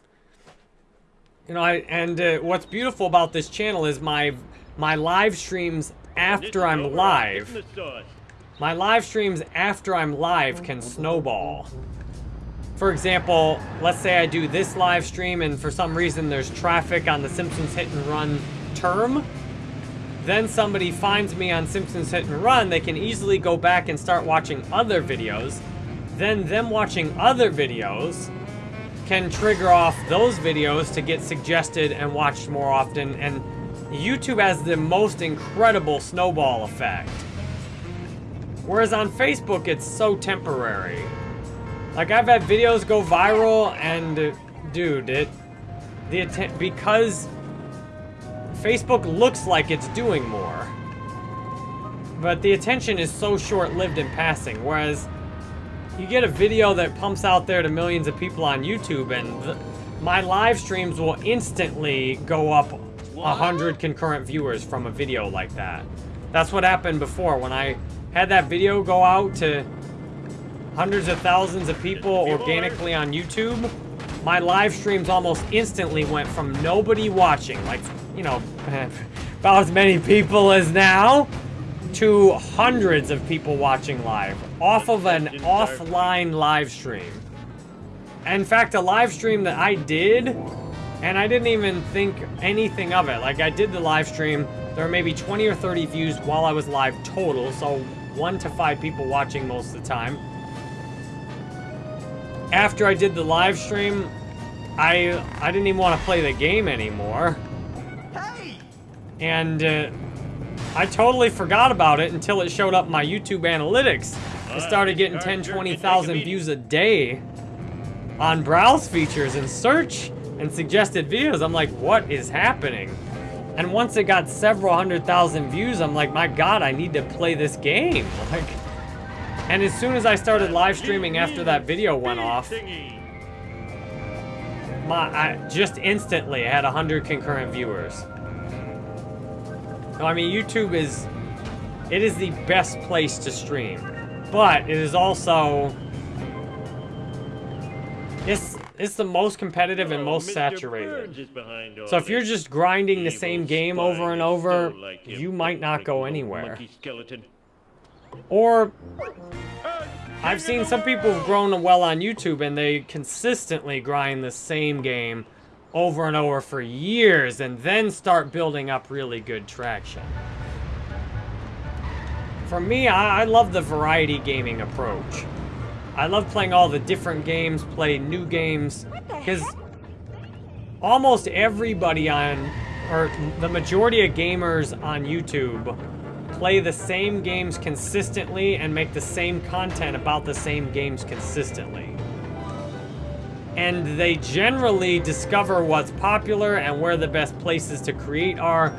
You know, I, and uh, what's beautiful about this channel is my my live streams after I'm live. My live streams after I'm live can snowball. For example, let's say I do this live stream and for some reason there's traffic on the Simpsons Hit and Run term. Then somebody finds me on Simpsons Hit and Run, they can easily go back and start watching other videos. Then them watching other videos can trigger off those videos to get suggested and watched more often. And YouTube has the most incredible snowball effect. Whereas on Facebook, it's so temporary. Like, I've had videos go viral, and, dude, it... The atten- because Facebook looks like it's doing more. But the attention is so short-lived in passing, whereas you get a video that pumps out there to millions of people on YouTube, and th my live streams will instantly go up 100 concurrent viewers from a video like that. That's what happened before when I had that video go out to hundreds of thousands of people organically on YouTube. My live streams almost instantly went from nobody watching, like, you know, about as many people as now, to hundreds of people watching live off of an offline live stream. In fact, a live stream that I did, and I didn't even think anything of it. Like, I did the live stream, there were maybe 20 or 30 views while I was live total, so one to five people watching most of the time. After I did the live stream, I I didn't even want to play the game anymore. And uh, I totally forgot about it until it showed up in my YouTube analytics. I started getting 10, 20,000 views a day on browse features and search and suggested videos. I'm like, what is happening? And once it got several hundred thousand views, I'm like, my God, I need to play this game. Like, and as soon as I started live streaming after that video went off, my, I, just instantly I had 100 concurrent viewers. I mean, YouTube is, it is the best place to stream. But it is also, it's, it's the most competitive and most saturated. So if you're just grinding the same game over and over, you might not go anywhere. Or, I've seen some people who've grown well on YouTube and they consistently grind the same game over and over for years and then start building up really good traction. For me, I, I love the variety gaming approach. I love playing all the different games, play new games, because almost everybody on, or the majority of gamers on YouTube play the same games consistently and make the same content about the same games consistently. And they generally discover what's popular and where the best places to create are.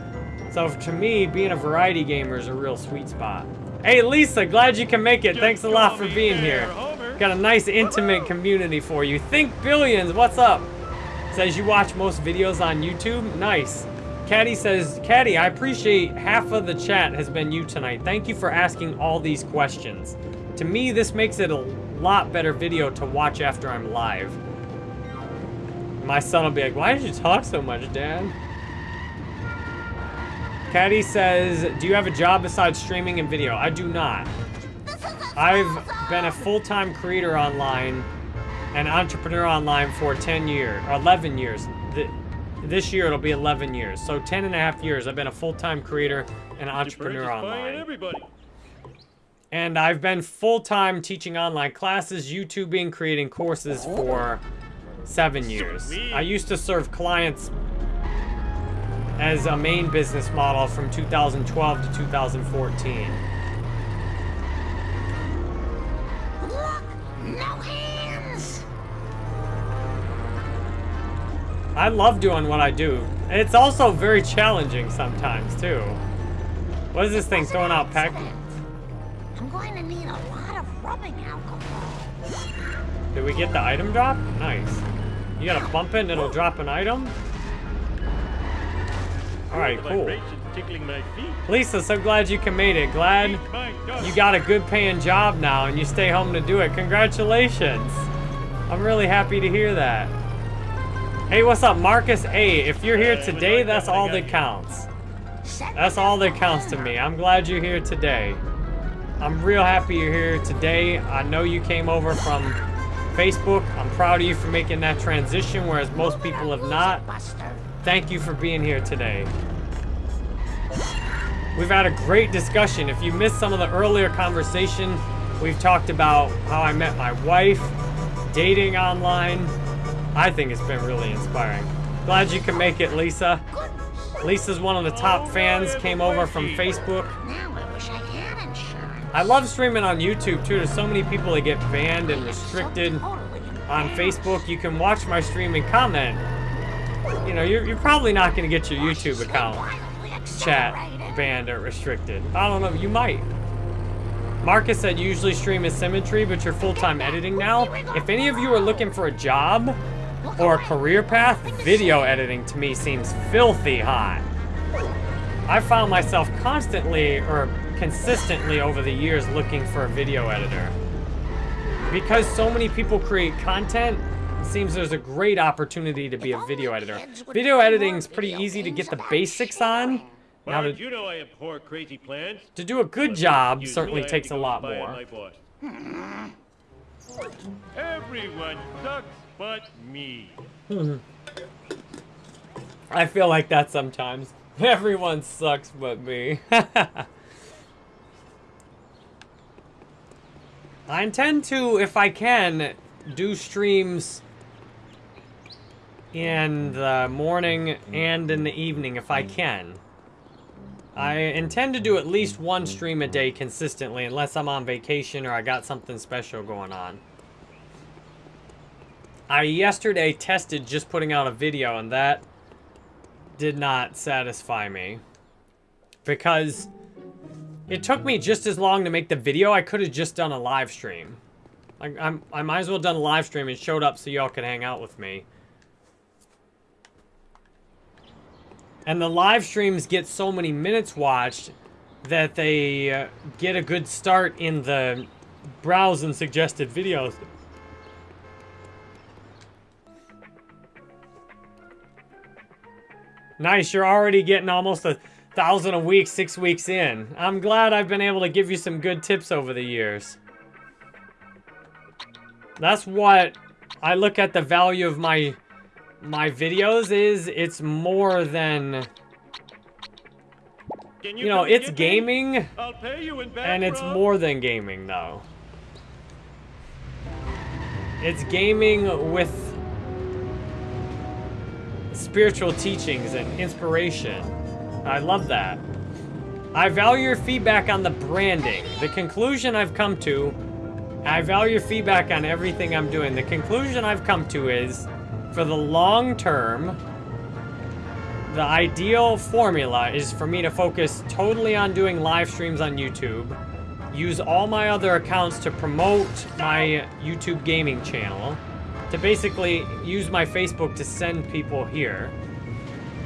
So to me, being a variety gamer is a real sweet spot. Hey Lisa, glad you can make it. Thanks a lot for being here. Got a nice intimate community for you. Think Billions, what's up? Says you watch most videos on YouTube. Nice. Caddy says, Caddy, I appreciate half of the chat has been you tonight. Thank you for asking all these questions. To me, this makes it a lot better video to watch after I'm live. My son will be like, why did you talk so much, Dad? Caddy says, do you have a job besides streaming and video? I do not. I've been a full-time creator online and entrepreneur online for 10 years, 11 years. This year it'll be 11 years. So 10 and a half years I've been a full-time creator and entrepreneur online. And I've been full-time teaching online classes, YouTubing, creating courses for seven years. I used to serve clients as a main business model from 2012 to 2014. I love doing what I do. It's also very challenging sometimes, too. What is this thing throwing out peck?
I'm going to need a lot of rubbing alcohol.
Did we get the item drop? Nice. You gotta bump it and it'll drop an item? Alright, cool. Lisa, so glad you can made it. Glad you got a good paying job now and you stay home to do it. Congratulations. I'm really happy to hear that. Hey, what's up, Marcus? Hey, if you're here today, that's all that counts. That's all that counts to me. I'm glad you're here today. I'm real happy you're here today. I know you came over from Facebook. I'm proud of you for making that transition, whereas most people have not. Thank you for being here today. We've had a great discussion. If you missed some of the earlier conversation, we've talked about how I met my wife, dating online. I think it's been really inspiring. Glad you can make it, Lisa. Lisa's one of the top fans, came over from Facebook.
I
love streaming on YouTube too. There's so many people that get banned and restricted on Facebook. You can watch my stream and comment. You know, you're, you're probably not going to get your YouTube account chat banned or restricted. I don't know, you might. Marcus said usually stream is symmetry, but you're full-time editing now. If any of you are looking for a job or a career path, video editing to me seems filthy hot. I found myself constantly or consistently over the years looking for a video editor. Because so many people create content, it seems there's a great opportunity to be a video editor. Video editing is pretty easy to get the basics on. Now to,
you know I abhor crazy plans.
to do a good job certainly
knew I had
takes a lot more.
Everyone sucks but me. Hmm.
I feel like that sometimes. Everyone sucks but me. I intend to, if I can, do streams in the morning and in the evening if I can. I intend to do at least one stream a day consistently unless I'm on vacation or I got something special going on. I yesterday tested just putting out a video and that did not satisfy me. Because it took me just as long to make the video, I could have just done a live stream. Like, I'm, I might as well done a live stream and showed up so y'all could hang out with me. And the live streams get so many minutes watched that they uh, get a good start in the browse and suggested videos. Nice, you're already getting almost a thousand a week, six weeks in. I'm glad I've been able to give you some good tips over the years. That's what I look at the value of my my videos is it's more than
Can
you know, it's gaming
I'll pay you in
and it's more than gaming though. It's gaming with spiritual teachings and inspiration. I love that. I value your feedback on the branding. The conclusion I've come to, I value your feedback on everything I'm doing. The conclusion I've come to is, for the long term, the ideal formula is for me to focus totally on doing live streams on YouTube, use all my other accounts to promote my YouTube gaming channel, to basically use my Facebook to send people here,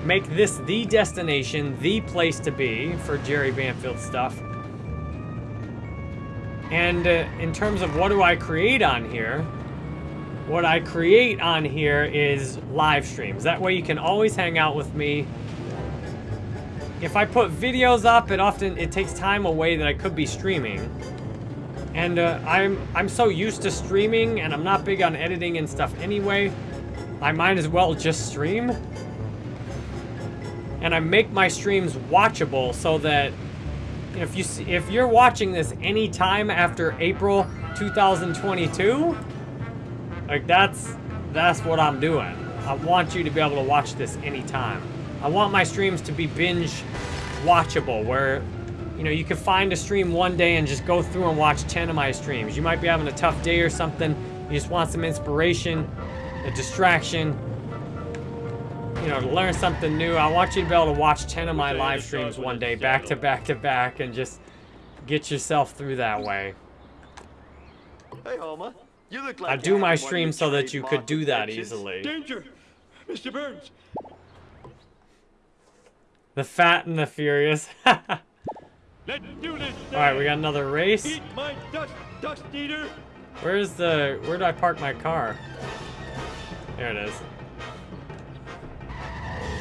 make this the destination, the place to be for Jerry Banfield stuff. And uh, in terms of what do I create on here, what I create on here is live streams. That way you can always hang out with me. If I put videos up, it often it takes time away that I could be streaming. And uh, I'm I'm so used to streaming, and I'm not big on editing and stuff anyway. I might as well just stream. And I make my streams watchable so that if you see, if you're watching this anytime after April 2022, like that's that's what I'm doing. I want you to be able to watch this anytime. I want my streams to be binge watchable where you know you can find a stream one day and just go through and watch 10 of my streams. You might be having a tough day or something. You just want some inspiration, a distraction, you know, to learn something new. I want you to be able to watch 10 of my live streams one day back to back to back and just get yourself through that way.
Hey, Homer. You look like
I
you
do my
haven't won
stream
your
so that you could do that
protections.
easily.
Danger! Mr. Burns!
The Fat and the Furious. Alright,
Let's do this
we got another race.
Eat my dust, dust eater!
Where's the... Where do I park my car? There it is.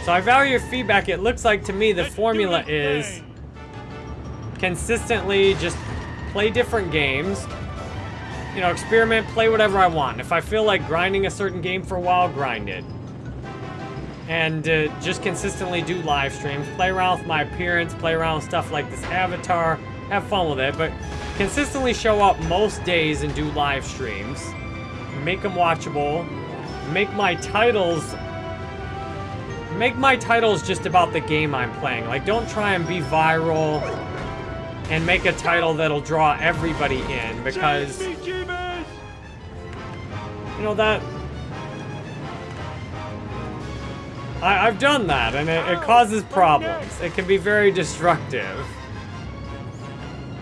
So I value your feedback. It looks like to me the formula is consistently just play different games. You know, experiment, play whatever I want. If I feel like grinding a certain game for a while, grind it. And uh, just consistently do live streams, play around with my appearance, play around with stuff like this avatar, have fun with it, but consistently show up most days and do live streams. Make them watchable. Make my titles make my titles just about the game I'm playing. Like, don't try and be viral and make a title that'll draw everybody in because, you know, that... I, have done that and it, it oh, causes problems. It can be very destructive.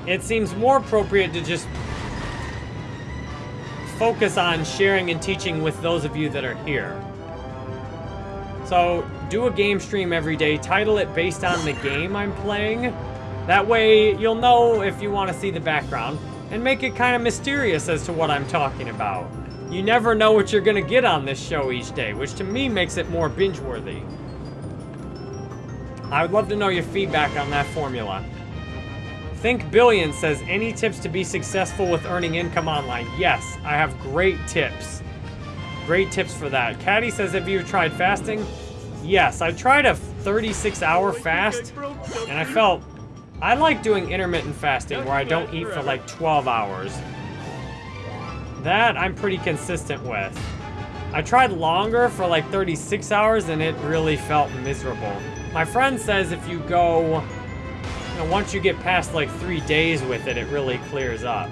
It seems more appropriate to just focus on sharing and teaching with those of you that are here. So, do a game stream every day, title it based on the game I'm playing. That way, you'll know if you want to see the background, and make it kind of mysterious as to what I'm talking about. You never know what you're to get on this show each day, which to me makes it more binge-worthy. I would love to know your feedback on that formula. Think Billion says, any tips to be successful with earning income online? Yes, I have great tips. Great tips for that. Caddy says, have you tried fasting? Yes, I tried a 36 hour fast and I felt, I like doing intermittent fasting where I don't eat for like 12 hours. That I'm pretty consistent with. I tried longer for like 36 hours and it really felt miserable. My friend says if you go, you know, once you get past like three days with it, it really clears up.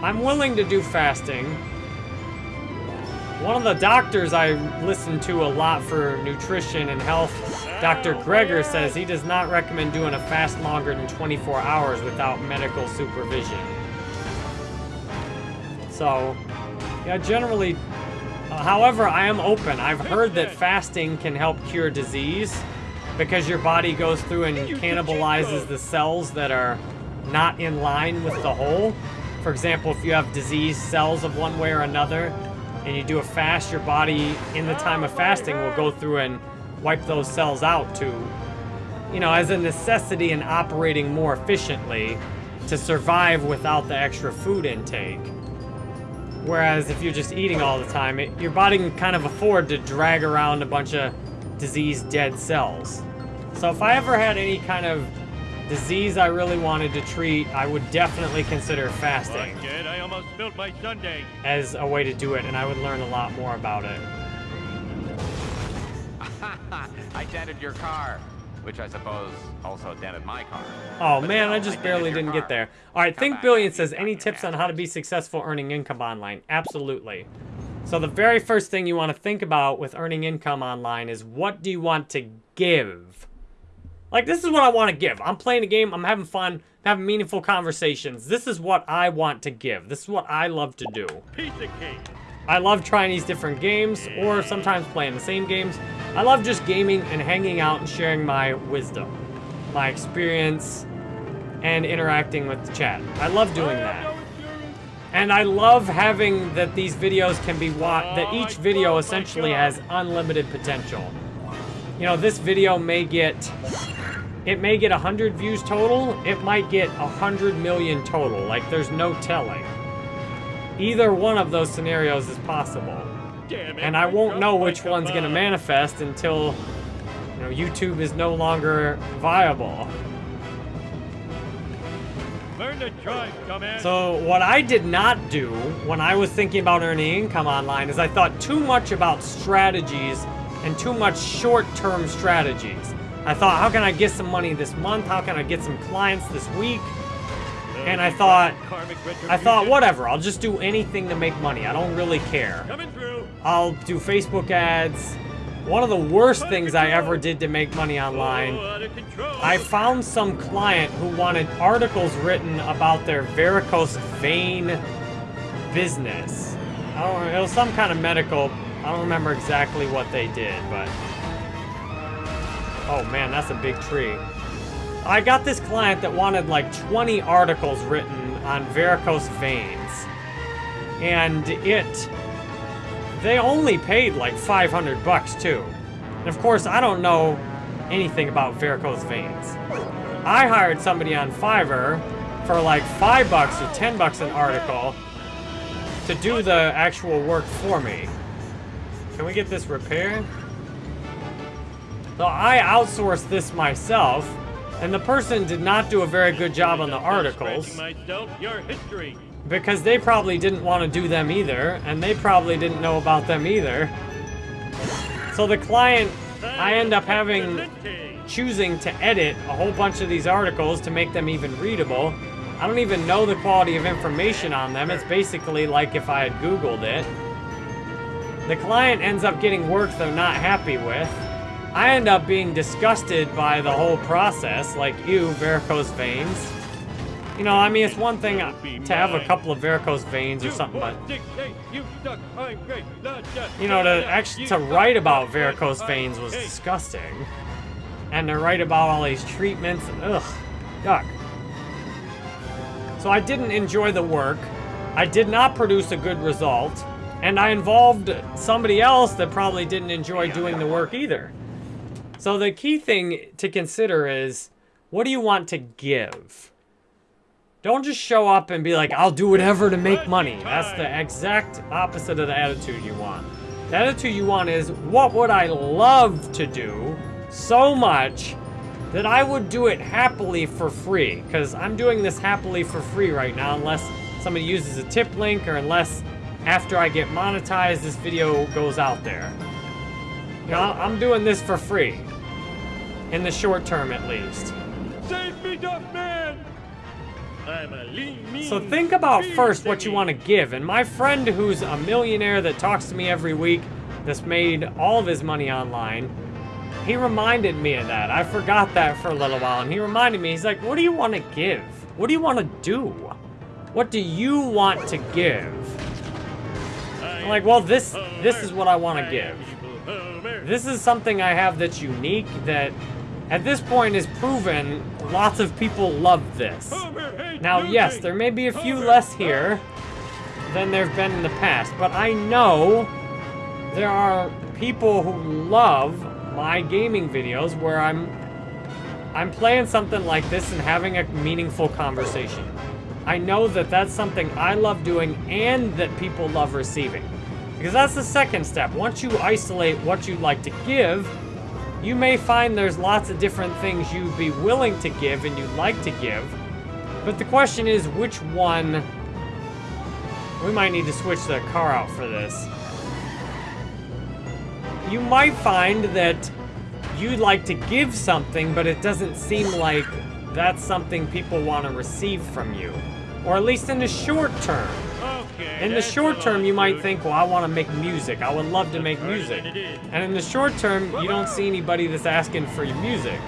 I'm willing to do fasting. One of the doctors I listen to a lot for nutrition and health, Dr. Greger, says he does not recommend doing a fast longer than 24 hours without medical supervision. So, yeah, generally, uh, however, I am open. I've heard that fasting can help cure disease because your body goes through and cannibalizes the cells that are not in line with the whole. For example, if you have disease cells of one way or another, and you do a fast, your body, in the time of fasting, will go through and wipe those cells out to, you know, as a necessity in operating more efficiently to survive without the extra food intake. Whereas if you're just eating all the time, it, your body can kind of afford to drag around a bunch of diseased dead cells. So if I ever had any kind of disease I really wanted to treat, I would definitely consider fasting.
Kid, I almost spilled my sundae.
As a way to do it, and I would learn a lot more about it.
I dented your car, which I suppose also dented my car.
Oh
But
man,
no,
I just
dented
barely didn't
car.
get there. All right,
Come
Think
back
Billion says, any tips on how to be successful earning income online? Absolutely. So the very first thing you want to think about with earning income online is what do you want to give? Like, this is what I want to give. I'm playing a game, I'm having fun, having meaningful conversations. This is what I want to give. This is what I love to do.
Piece of cake.
I love trying these different games, or sometimes playing the same games. I love just gaming and hanging out and sharing my wisdom, my experience, and interacting with the chat. I love doing that. And I love having that these videos can be watched, that each video essentially has unlimited potential. You know, this video may get, it may get 100 views total, it might get 100 million total, like there's no telling. Either one of those scenarios is possible.
Damn it.
And I won't know which one's gonna
on.
manifest until, you know, YouTube is no longer viable.
Learn to drive, dumbass.
So what I did not do when I was thinking about earning income online is I thought too much about strategies and too much short-term strategies. I thought, how can I get some money this month? How can I get some clients this week? And I thought, I thought, whatever, I'll just do anything to make money. I don't really care. I'll do Facebook ads. One of the worst things I ever did to make money online
Oh, out of control.
I found some client who wanted articles written about their varicose vein business. I don't know, it was some kind of medical, I don't remember exactly what they did, but Oh man, that's a big tree. I got this client that wanted like 20 articles written on varicose veins. And it they only paid like 500 bucks too. And of course, I don't know anything about varicose veins. I hired somebody on Fiverr for like five bucks or ten bucks an article to do the actual work for me. Can we get this repaired? So I outsourced this myself, and the person did not do a very good job on the articles because they probably didn't want to do them either, and they probably didn't know about them either. So the client, I end up having choosing to edit a whole bunch of these articles to make them even readable. I don't even know the quality of information on them. It's basically like if I had Googled it. The client ends up getting work they're not happy with. I end up being disgusted by the whole process, like you, varicose veins. You know, I mean, it's one thing to have a couple of varicose veins or something, but you know, to actually to write about varicose veins was disgusting. And to write about all these treatments, ugh, yuck. So I didn't enjoy the work. I did not produce a good result. And I involved somebody else that probably didn't enjoy doing the work either. So the key thing to consider is, what do you want to give? Don't just show up and be like, I'll do whatever to make money. That's the exact opposite of the attitude you want. The attitude you want is, what would I love to do so much that I would do it happily for free? Because I'm doing this happily for free right now, unless somebody uses a tip link or unless after I get monetized, this video goes out there. You know, I'm doing this for free. In the short term, at least.
Save me, man! I'm a lean, mean,
So think about first what you want to give. And my friend who's a millionaire that talks to me every week, that's made all of his money online, he reminded me of that. I forgot that for a little while. And he reminded me, he's like, what do you want to give? What do you want to do? What do you want to give? I'm like, well, this this is what I want to give. This is something I have that's unique that at this point is proven lots of people love this. Now, yes, there may be a few less here than there've been in the past, but I know there are people who love my gaming videos where I'm I'm playing something like this and having a meaningful conversation. I know that that's something I love doing and that people love receiving. Because that's the second step. Once you isolate what you'd like to give, you may find there's lots of different things you'd be willing to give and you'd like to give. But the question is, which one... We might need to switch the car out for this. You might find that you'd like to give something, but it doesn't seem like that's something people want to receive from you. Or at least in the short term.
Okay,
In the short term, you might think, well, I want to make music. I would love to make music. And in the short term, you don't see anybody that's asking for your music.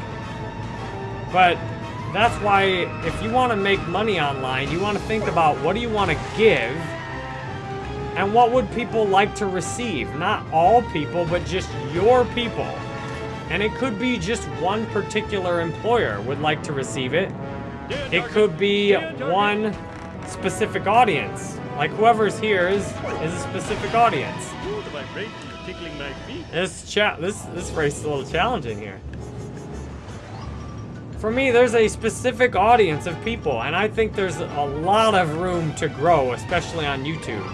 But that's why if you want to make money online, you want to think about what do you want to give and what would people like to receive? Not all people, but just your people. And it could be just one particular employer would like to receive it. It could be one specific audience. Like whoever's here is is a specific audience. This cha this this race is a little challenging here. For me, there's a specific audience of people, and I think there's a lot of room to grow, especially on YouTube,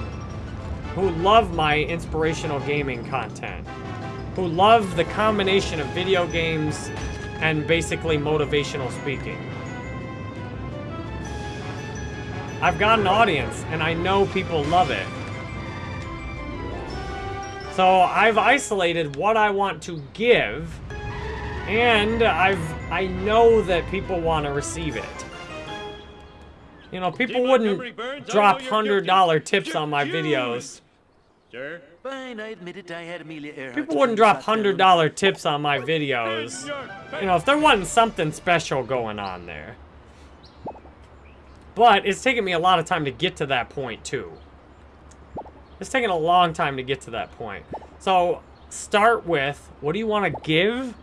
who love my inspirational gaming content, who love the combination of video games and basically motivational speaking. I've got an audience, and I know people love it. So I've isolated what I want to give, and I've I know that people want to receive it. You know, people
See,
wouldn't
Burns,
drop $100 tips on my videos.
Sir?
Fine, I admit it. I had Amelia Earhart.
People wouldn't drop hundred dollar tips on my videos. You know, if there wasn't something special going on there. But it's taken me a lot of time to get to that point too. It's taken a long time to get to that point. So start with what do you want to give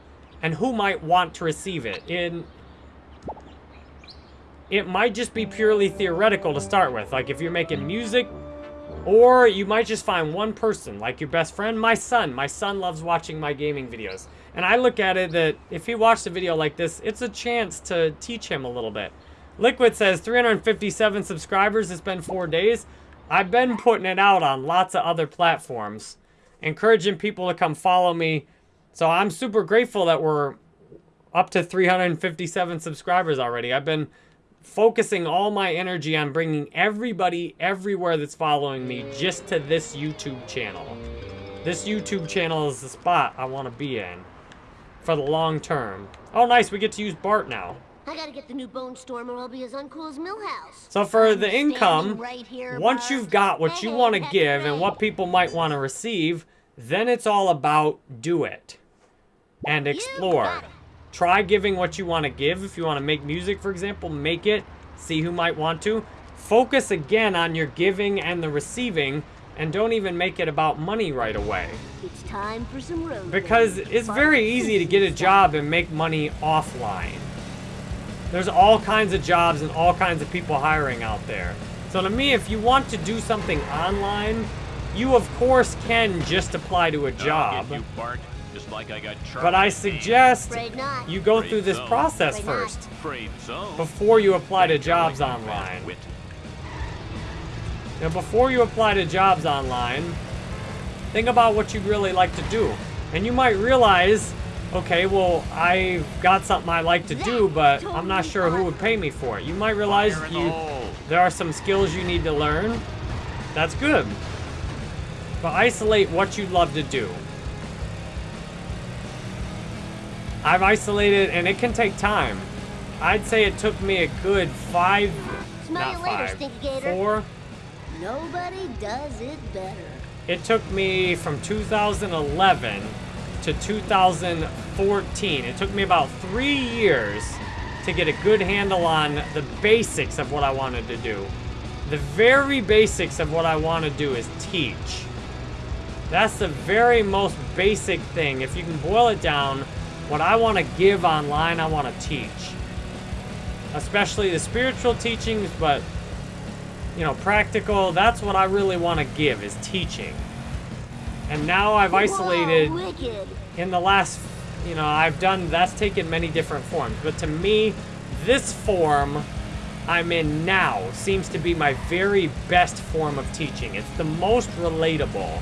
and who might want to receive it. In it might just be purely theoretical to start with. Like if you're making music, Or you might just find one person, like your best friend, my son. My son loves watching my gaming videos. And I look at it that if he watched a video like this, it's a chance to teach him a little bit. Liquid says 357 subscribers, it's been four days. I've been putting it out on lots of other platforms, encouraging people to come follow me. So I'm super grateful that we're up to 357 subscribers already. I've been focusing all my energy on bringing everybody everywhere that's following me just to this YouTube channel. This YouTube channel is the spot I want to be in for the long term. Oh, nice. We get to use Bart now.
I gotta get the new Bone Storm or I'll be as uncool as Milhouse.
So for the income,
right here,
once you've got what you want to give and what people might want to receive, then it's all about do it and explore. Try giving what you want to give. If you want to make music, for example, make it. See who might want to. Focus again on your giving and the receiving and don't even make it about money right away.
It's time for some road.
Because it's very easy to get a job and make money offline. There's all kinds of jobs and all kinds of people hiring out there. So to me, if you want to do something online, you of course can just apply to a
I'll
job.
get you, Bart, just like I got
But I suggest you go
Afraid
through this
so.
process
Afraid
first
so.
before you apply to jobs
like
online. Now, before you apply to jobs online, think about what you'd really like to do. And you might realize, okay, well, I've got something I like to do, but I'm not sure who would pay me for it. You might realize
Fire in the
you there are some skills you need to learn. That's good. But isolate what you'd love to do. I've isolated, and it can take time. I'd say it took me a good five,
Smell
not
you later,
five, four,
Nobody does it better.
It took me from 2011 to 2014. It took me about three years to get a good handle on the basics of what I wanted to do. The very basics of what I want to do is teach. That's the very most basic thing. If you can boil it down, what I want to give online, I want to teach. Especially the spiritual teachings, but you know, practical, that's what I really want to give is teaching. And now I've isolated
Whoa,
in the last, you know, I've done, that's taken many different forms. But to me, this form I'm in now seems to be my very best form of teaching. It's the most relatable.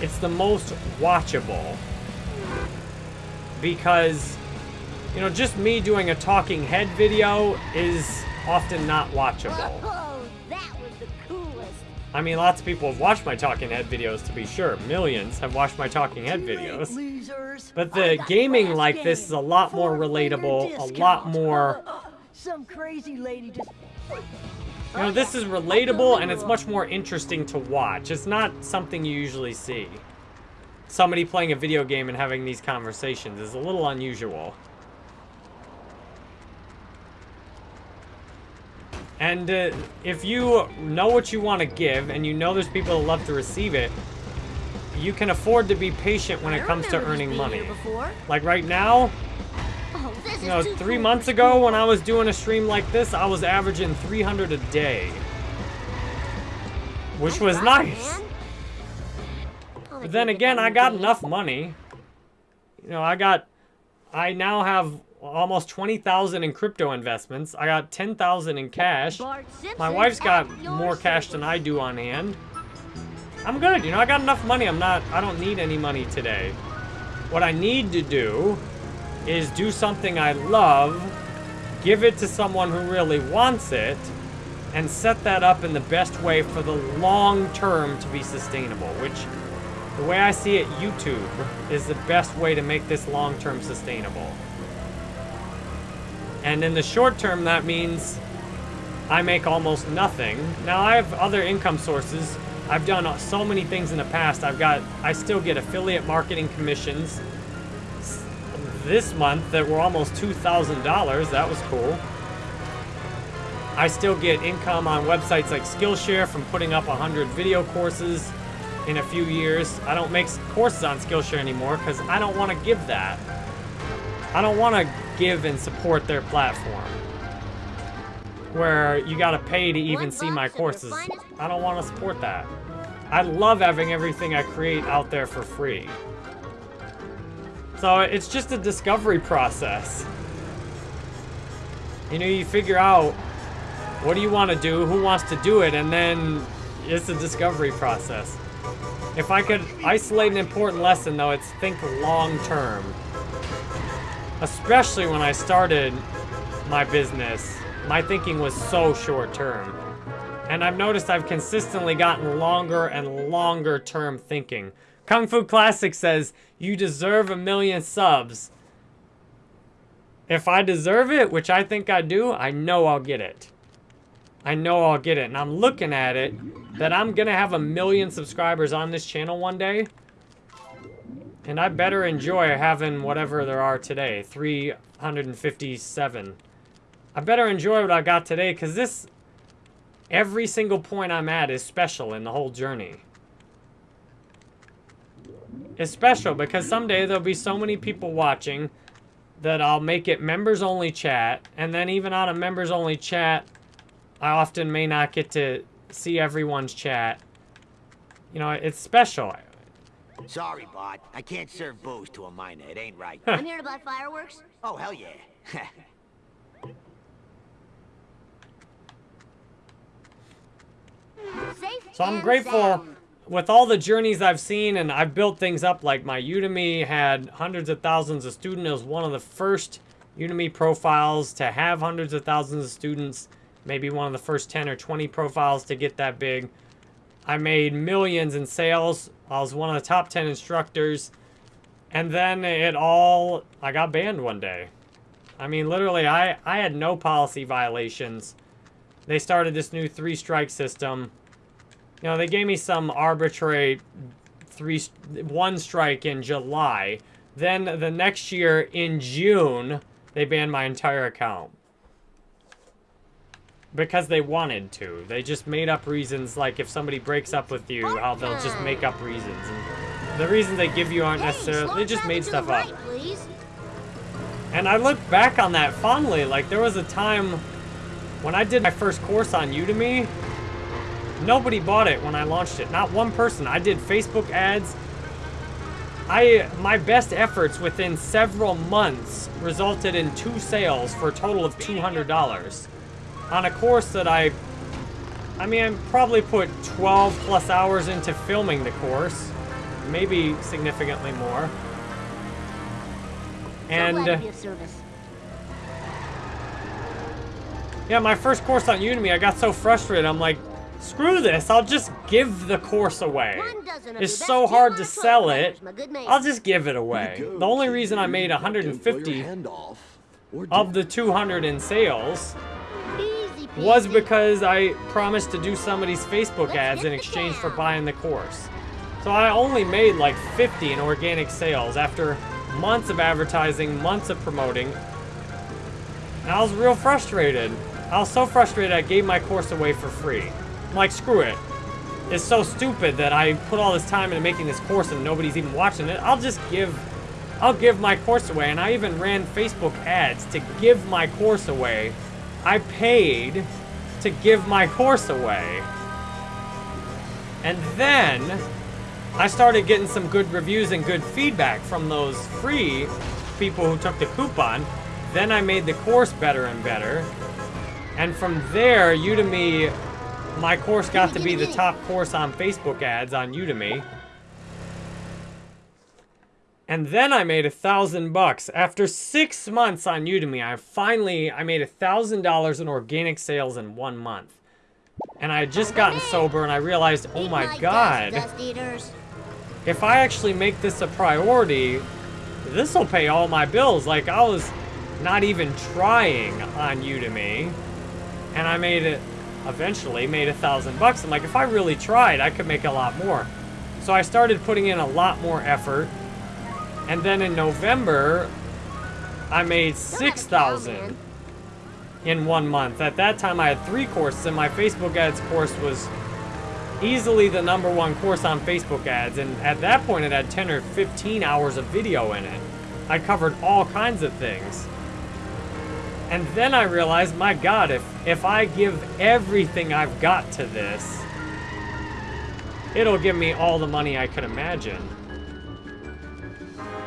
It's the most watchable. Because, you know, just me doing a talking head video is often not watchable.
Whoa, that was the coolest.
I mean, lots of people have watched my talking head videos, to be sure. Millions have watched my talking head videos. But the gaming like this is a lot more relatable, a lot more-
Some crazy lady just.
You know, this is relatable and it's much more interesting to watch. It's not something you usually see. Somebody playing a video game and having these conversations is a little unusual. And uh, if you know what you want to give and you know there's people that love to receive it, you can afford to be patient when it comes to earning money. Like right now,
Oh,
you know, three months ago when I was doing a stream like this, I was averaging 300 a day. Which was nice. But then again, I got enough money. You know, I got, I now have almost 20,000 in crypto investments. I got 10,000 in cash. My wife's got more cash than. I do on hand. I'm good, you know, I got enough money. I'm not, I don't need any money today. What I need to do is do something I love, give it to someone who really wants it, and set that up in the best way for the long term to be sustainable, which the way I see it, YouTube is the best way to make this long term sustainable. And in the short term, that means I make almost nothing. Now I have other income sources. I've done so many things in the past. I've got, I still get affiliate marketing commissions this month that were almost $2,000. That was cool. I still get income on websites like Skillshare from putting up 100 video courses in a few years. I don't make courses on Skillshare anymore because I don't want to give that. I don't want to give and support their platform where you got to pay to even see my
box of your
courses. I don't want to support that. I love having everything I create out there for free. So it's just a discovery process. You know, you figure out what do you want to do, who wants to do it, and then it's a discovery process. If I could isolate an important lesson, though, it's think long term. Especially when I started my business, my thinking was so short term. And I've noticed I've consistently gotten longer and longer term thinking. Kung Fu Classic says, you deserve a million subs. If I deserve it, which I think I do, I know I'll get it. I know I'll get it. And I'm looking at it that I'm going to have a million subscribers on this channel one day. And I better enjoy having whatever there are today. 357. I better enjoy what I got today because this, every single point I'm at is special in the whole journey. It's special because someday there'll be so many people watching that I'll make it members only chat. And then even on a members only chat, I often may not get to see everyone's chat. You know, it's special.
Sorry, bot. I can't serve booze to a minor. It ain't right.
I'm here to buy fireworks.
oh, hell yeah.
So I'm grateful with all the journeys I've seen and I've built things up like my Udemy had hundreds of thousands of students. It was one of the first Udemy profiles to have hundreds of thousands of students. Maybe one of the first 10 or 20 profiles to get that big. I made millions in sales. I was one of the top 10 instructors. And then it all, I got banned one day. I mean, literally, I, I had no policy violations. They started this new three strike system. You know, they gave me some arbitrary three, one strike in July. Then the next year in June, they banned my entire account. Because they wanted to. They just made up reasons, like if somebody breaks up with you, how they'll just make up reasons. And the reasons they give you aren't necessarily, they just made stuff up. And I look back on that fondly. Like, there was a time when I did my first course on Udemy, nobody bought it when I launched it. Not one person. I did Facebook ads. I My best efforts within several months resulted in two sales for a total of $200 on a course that I, I mean, I probably put 12 plus hours into filming the course, maybe significantly more. And
so
yeah, my first course on Udemy, I got so frustrated. I'm like, screw this. I'll just give the course away.
One dozen of
It's so hard to sell it.
players, my good man.
I'll just give it away. The only reason I made 150 of the 200 in sales was because I promised to do somebody's Facebook ads in exchange for buying the course. So I only made like 50 in organic sales after months of advertising, months of promoting. And I was real frustrated. I was so frustrated I gave my course away for free. I'm like, screw it. It's so stupid that I put all this time into making this course and nobody's even watching it. I'll just give I'll give my course away. And I even ran Facebook ads to give my course away. I paid to give my course away. And then I started getting some good reviews and good feedback from those free people who took the coupon. Then I made the course better and better. And from there, Udemy, my course got to be the top course on Facebook ads on Udemy. And then I made a thousand bucks. After six months on Udemy, I finally, I made a thousand dollars in organic sales in one month. And I had just gotten sober and I realized, oh my god, if I actually make this a priority, this will pay all my bills. Like I was not even trying on Udemy, and I made it. Eventually, made a thousand bucks. I'm like, if I really tried, I could make a lot more. So I started putting in a lot more effort, and then in November, I made
Don't have a
six
cow,
thousand
man.
in one month. At that time, I had three courses, and my Facebook ads course was easily the number one course on Facebook ads. And at that point, it had 10 or 15 hours of video in it. I covered all kinds of things. And then I realized, my God, if, if I give everything I've got to this, it'll give me all the money I could imagine.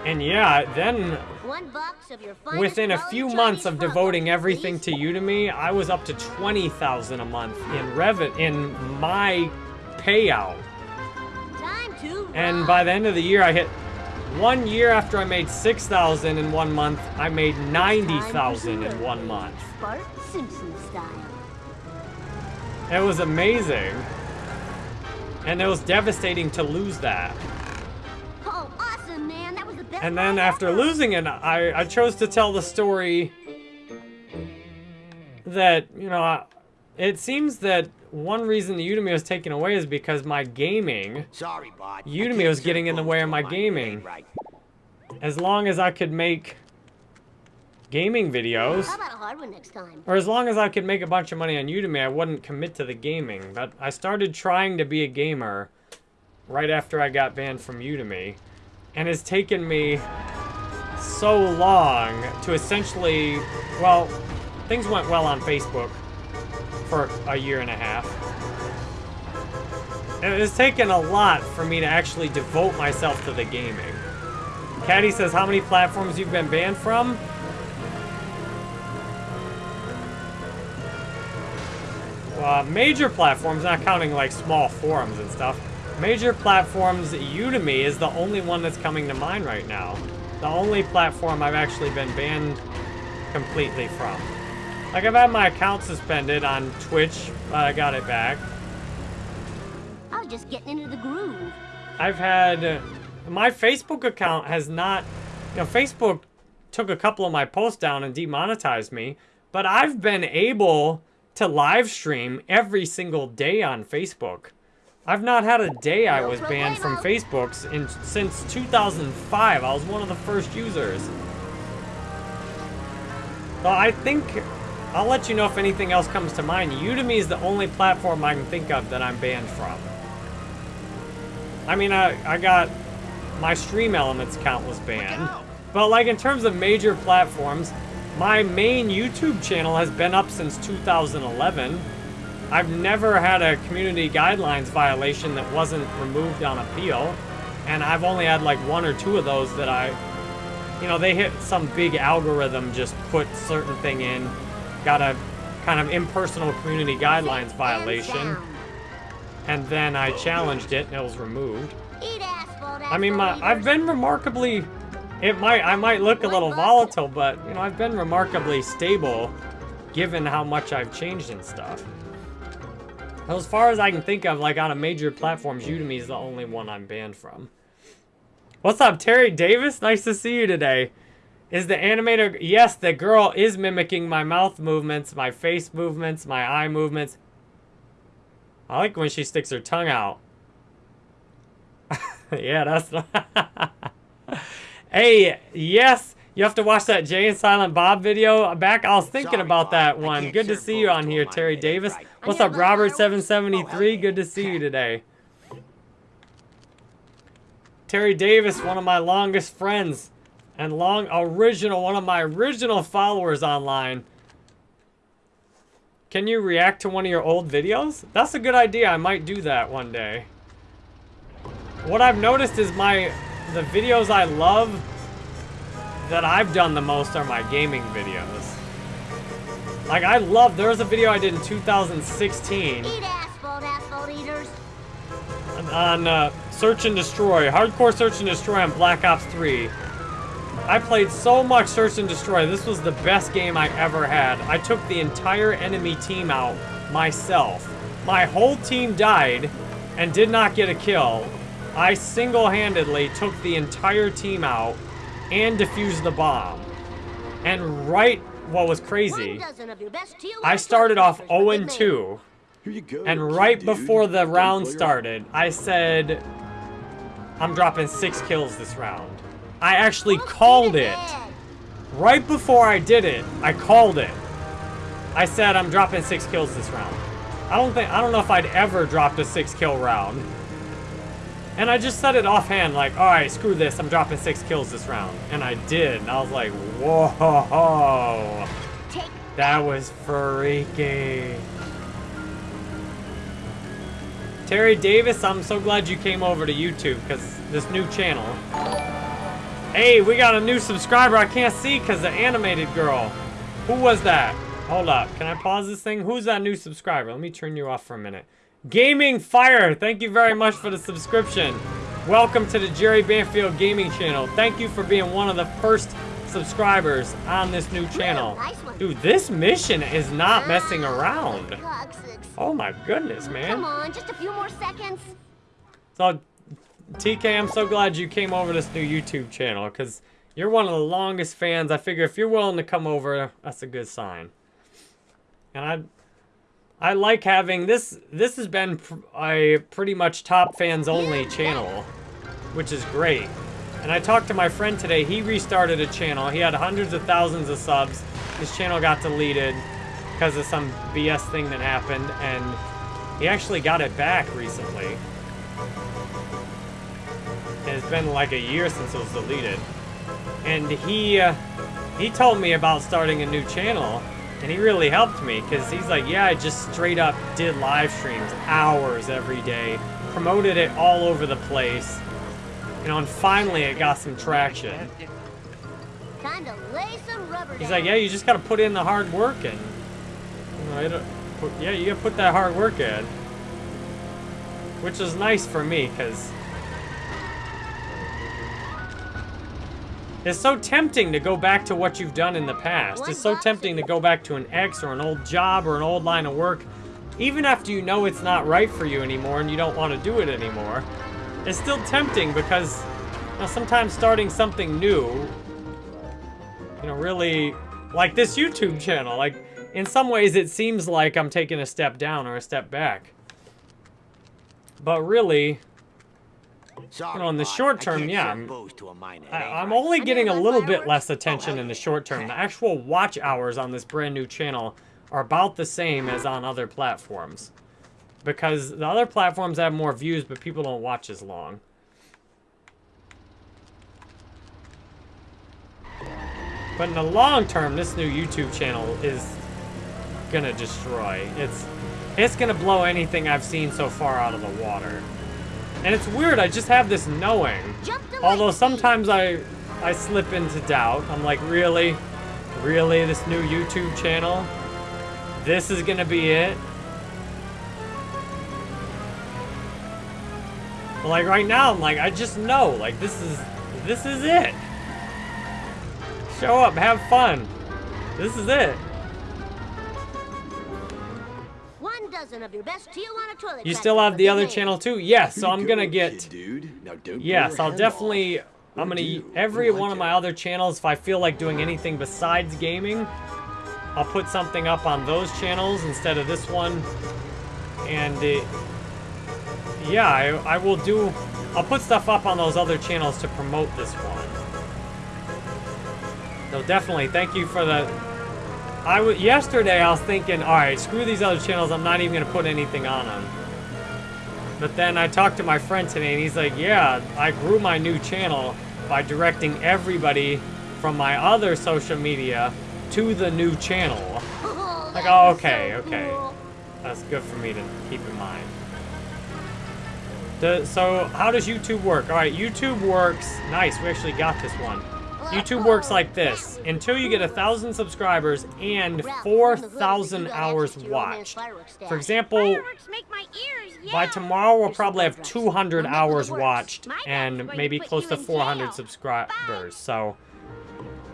And yeah, then
One box of your
within a few months of devoting everything to Udemy, I was up to 20,000 a month in Revit in my payout. And by the end of the year, I hit one year after I made 6,000 in one month, I made 90,000 in one month.
Bart Simpson style.
It was amazing. And it was devastating to lose that.
Oh, awesome, man. That was the best
And then after losing it, I, I chose to tell the story that, you know, I- it seems that one reason the Udemy was taken away is because my gaming,
Sorry, Bart. I
Udemy was getting in the way of my gaming.
Right.
as long as I could make gaming videos,
How about a hard one next time?
or as long as I could make a bunch of money on Udemy, I wouldn't commit to the gaming. But I started trying to be a gamer right after I got banned from Udemy. And it's taken me so long to essentially, well, things went well on Facebook for a year and a half. It has taken a lot for me to actually devote myself to the gaming. Caddy says, how many platforms you've been banned from? uh, major platforms, not counting like small forums and stuff, major platforms, Udemy is the only one that's coming to mind right now. The only platform I've actually been banned completely from. Like I've had my account suspended on Twitch, but I got it back.
I was just getting into the groove.
I've had my Facebook account has not, you know, Facebook took a couple of my posts down and demonetized me, but I've been able to live stream every single day on Facebook. I've not had a day I was banned from Facebook in since 2005. I was one of the first users. So I think I'll let you know if anything else comes to mind. Udemy is the only platform I can think of that I'm banned from. I mean, I, I got my Stream Elements account was banned. But like in terms of major platforms, my main YouTube channel has been up since 2011. I've never had a community guidelines violation that wasn't removed on appeal. And I've only had like one or two of those that I, you know, they hit some big algorithm, just put certain thing in, got a kind of impersonal community guidelines violation. And then I challenged it and it was removed. I mean, my I've been remarkably. It might I might look a little volatile, but you know I've been remarkably stable, given how much I've changed and stuff. As far as I can think of, like on a major platforms, Udemy is the only one I'm banned from. What's up, Terry Davis? Nice to see you today. Is the animator? Yes, the girl is mimicking my mouth movements, my face movements, my eye movements. I like when she sticks her tongue out. yeah, that's Hey, yes, you have to watch that Jay and Silent Bob video back. I was thinking
Sorry,
about
Bob.
that one. Good to see you on here. Terry
Ain't
Davis.
right.
What's up, Robert
fireworks.
773? Good to see you today. Terry Davis, one of my longest friends and long original, one of my original followers online. Can you react to one of your old videos? That's a good idea. I might do that one day. What I've noticed is my the videos I love that I've done the most are my gaming videos. Like I love there's a video I did in 2016
asphalt, asphalt
on uh, Search and Destroy, Hardcore Search and Destroy on Black Ops 3. I played so much Search and Destroy. This was the best game I ever had. I took the entire enemy team out myself. My whole team died and did not get a kill. I single-handedly took the entire team out and defused the bomb. And right, what was crazy,
One dozen of your best TOS
I started off
snipers for oh good
0-2.
Here you go.
And right
dude.
before the
Don't
round started, I said, I'm dropping six kills this round. I actually called it. Right before I did it, I called it. I said, I'm dropping six kills this round. I don't think, I don't know if I'd ever dropped a six kill round. And I just said it offhand, like, all right, screw this, I'm dropping six kills this round. And I did, and I was like, whoa, that was freaky. Terry Davis, I'm so glad you came over to YouTube because this new channel. Hey, we got a new subscriber I can't see because the animated girl. Who was that? Hold up. Can I pause this thing? Who's that new subscriber? Let me turn you off for a minute. Gaming Fire, thank you very much for the subscription. Welcome to the Jerry Banfield Gaming channel. Thank you for being one of the first subscribers on this new channel. Dude, this mission is not messing around. Oh my goodness, man.
Come on, just a few more seconds.
So, TK, I'm so glad you came over this new YouTube channel because you're one of the longest fans. I figure if you're willing to come over, that's a good sign. And I, I like having this. This has been pr- a pretty much top fans only channel, which is great. And I talked to my friend today. He restarted a channel. He had hundreds of thousands of subs. His channel got deleted because of some BS thing that happened, and he actually got it back recently. It's been like a year since it was deleted. And he uh, he told me about starting a new channel, and he really helped me because he's like, yeah, I just straight up did live streams hours every day, promoted it all over the place, and finally it got some traction.
Time to lay some
He's like, yeah, you just gotta put in the hard work and, you know, put, yeah, you gotta put that hard work in. Which is nice for me, because it's so tempting to go back to what you've done in the past. It's so tempting to go back to an ex or an old job or an old line of work, even after you know it's not right for you anymore and you don't want to do it anymore. It's still tempting because you know, sometimes starting something new you know, really, like this YouTube channel, like, in some ways it seems like I'm taking a step down or a step back. But really,
Sorry,
you know, in the short term, yeah, I'm,
to a minor.
I, I'm only getting a little bit
fireworks?
less attention in the short term. The actual watch hours on this brand new channel are about the same as on other platforms. Because the other platforms have more views, but people don't watch as long. But in the long term, this new YouTube channel is gonna destroy. It's it's gonna blow anything I've seen so far out of the water. And it's weird, I just have this knowing. Although sometimes I I slip into doubt. I'm like, really? Really, this new YouTube channel? This is gonna be it? But like right now, I'm like, I just know, like this is this is it. Show up, have fun. This is it.
Dozen of your best Tijuana toilet
You still have the other
names.
channel too? Yes, so I'm gonna get
dude. Now don't
Yes, I'll definitely. I'm gonna every one of my other channels. If I feel like doing anything besides gaming, I'll put something up on those channels instead of this one. And it, yeah, I, I will do. I'll put stuff up on those other channels to promote this one. So definitely, thank you for the. I w- yesterday I was thinking, all right, screw these other channels. I'm not even gonna put anything on them. But then I talked to my friend today, and he's like, "Yeah, I grew my new channel by directing everybody from my other social media to the new channel." Like, oh, okay, okay. That's good for me to keep in mind. The, so, how does YouTube work? All right, YouTube works. Nice, we actually got this one. YouTube works like this. Until you get a thousand subscribers and
Ralph,
four
on the hood,
thousand
you got
hours
access to your old man's
watched. For example,
Fireworks make my ears
by tomorrow we'll probably have 200 hours watched and maybe close to 400 subscribers. So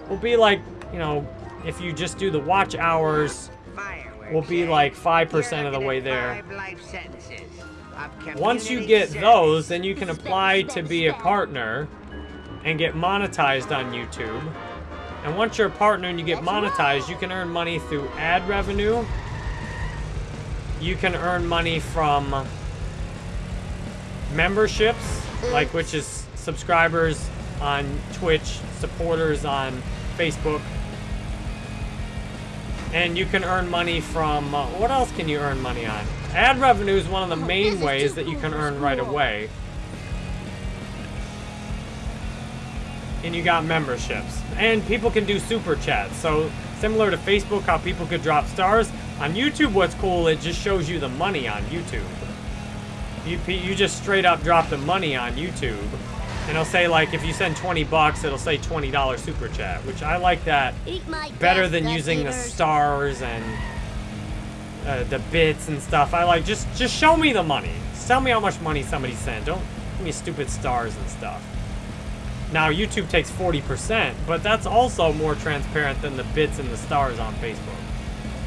we'll be like, you know, if you just do the watch hours, we'll be like 5% of the way there. Once you get those, then you can apply to be a partner and get monetized on YouTube. And once you're a partner and you get monetized, you can earn money through ad revenue. You can earn money from memberships, like which is subscribers on Twitch, supporters on Facebook. And you can earn money from, uh, what else can you earn money on? Ad revenue is one of the
Oh,
main ways that you can earn right away. And you got memberships. And people can do super chats. So similar to Facebook, how people could drop stars. On YouTube, what's cool, it just shows you the money on YouTube. You, you just straight up drop the money on YouTube. And it'll say like, if you send 20 bucks, it'll say $20 super chat, which I like that better than using the stars and uh, the bits and stuff. I like, just, just show me the money. Just tell me how much money somebody sent. Don't give me stupid stars and stuff. Now, YouTube takes 40%, but that's also more transparent than the bits and the stars on Facebook.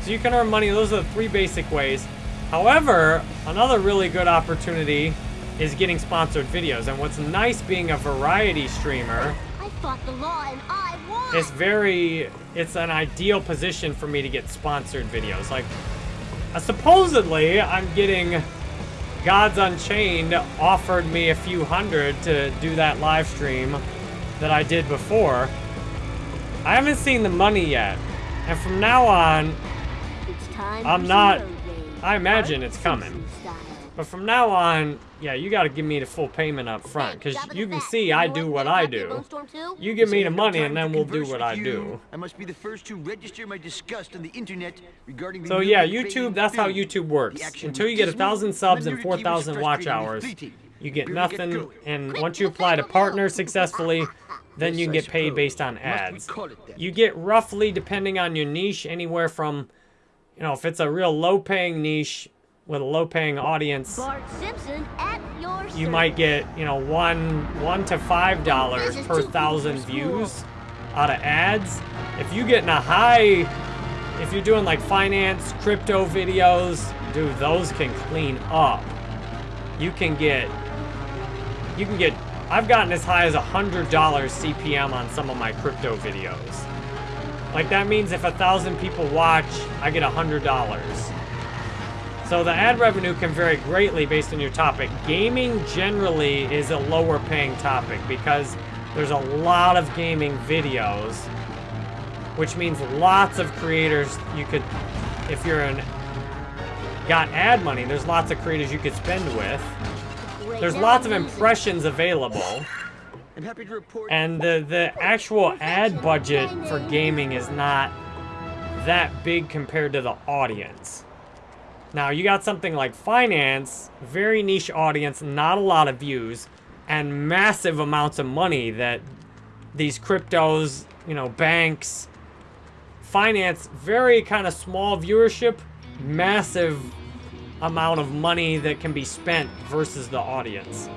So you can earn money. Those are the three basic ways. However, another really good opportunity is getting sponsored videos. And what's nice being a variety streamer
I fought the law and I won.
it's very it's an ideal position for me to get sponsored videos like uh, supposedly i'm getting gods unchained offered me a few hundred to do that live stream that i did before i haven't seen the money yet and from now on
It's time
I'm not-
some road rage.
I imagine it's coming. But from now on yeah you got to give me the full payment up front because you can see i do
what?
what i do
Bone Storm too?
you give me the money and then we'll do what i do
I must be the first to register my disgust on the internet regarding
So yeah, YouTube, that's how. YouTube works. Until you get a thousand subs and
narrative
four
was
thousand watch hours, you get nothing. And once you apply to
fable
partner successfully, then you
I
get paid based on
Must
ads.
call it that?
You get roughly, depending on your niche, anywhere from, you know, if it's a real low-paying niche with a low-paying audience,
Bart Simpson at your
you might get, you know, one one to five dollars per thousand views out of ads. If you get in a high, if you're doing like finance, crypto videos, dude, those can clean up. You can get, you can get. I've gotten as high as a hundred dollars CPM on some of my crypto videos. Like that means if a thousand people watch, I get a hundred dollars. So the ad revenue can vary greatly based on your topic. Gaming generally is a lower paying topic because there's a lot of gaming videos, which means lots of creators you could, if you're an, got ad money, there's lots of creators you could spend with. There's lots of impressions available.
I'm happy to report
And the, the actual ad budget for gaming is not that big compared to the audience. Now, you got something like finance, very niche audience, not a lot of views, and massive amounts of money that these cryptos, you know, banks, finance, very kind of small viewership, massive amount of money that can be spent versus the audience.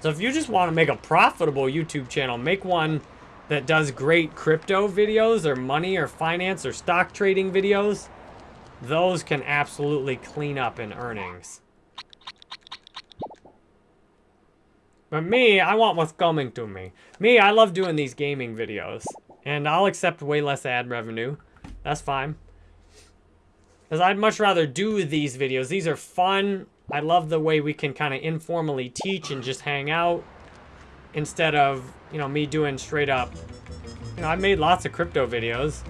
So if you just want to make a profitable YouTube channel, make one that does great crypto videos or money or finance or stock trading videos. Those can absolutely clean up in earnings. But me, I want what's coming to me. Me, I love doing these gaming videos. And I'll accept way less ad revenue. That's fine. Because I'd much rather do these videos. These are fun. I love the way we can kind of informally teach and just hang out. Instead of, you know, me doing straight up. You know, I made lots of crypto videos.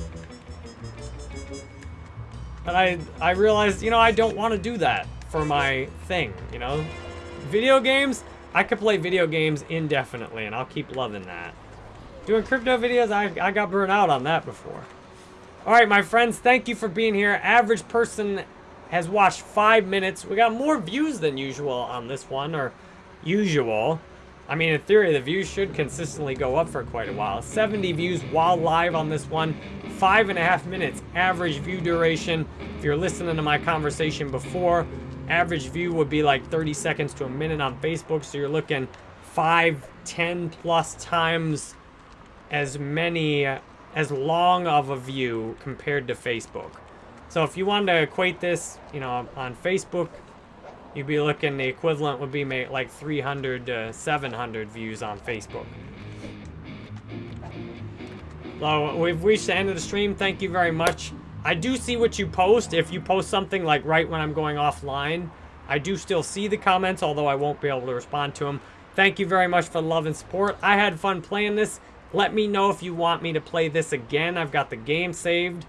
But I, I realized, you know, I don't want to do that for my thing, you know? Video games, I could play video games indefinitely, and I'll keep loving that. Doing crypto videos, I, I got burnt out on that before. All right, my friends, thank you for being here. Average person has watched five minutes. We got more views than usual on this one, or usual. I mean, in theory, the views should consistently go up for quite a while. 70 views while live on this one. Five and a half minutes average view duration. If you're listening to my conversation before, average view would be like 30 seconds to a minute on Facebook. So you're looking five, 10 plus times as many, uh, as long of a view compared to Facebook. So if you wanted to equate this, you know, on Facebook, you'd be looking, the equivalent would be like 300 to 700 views on Facebook. So we've reached the end of the stream. Thank you very much. I do see what you post. If you post something like right when I'm going offline, I do still see the comments, although I won't be able to respond to them. Thank you very much for the love and support. I had fun playing this. Let me know if you want me to play this again. I've got the game saved.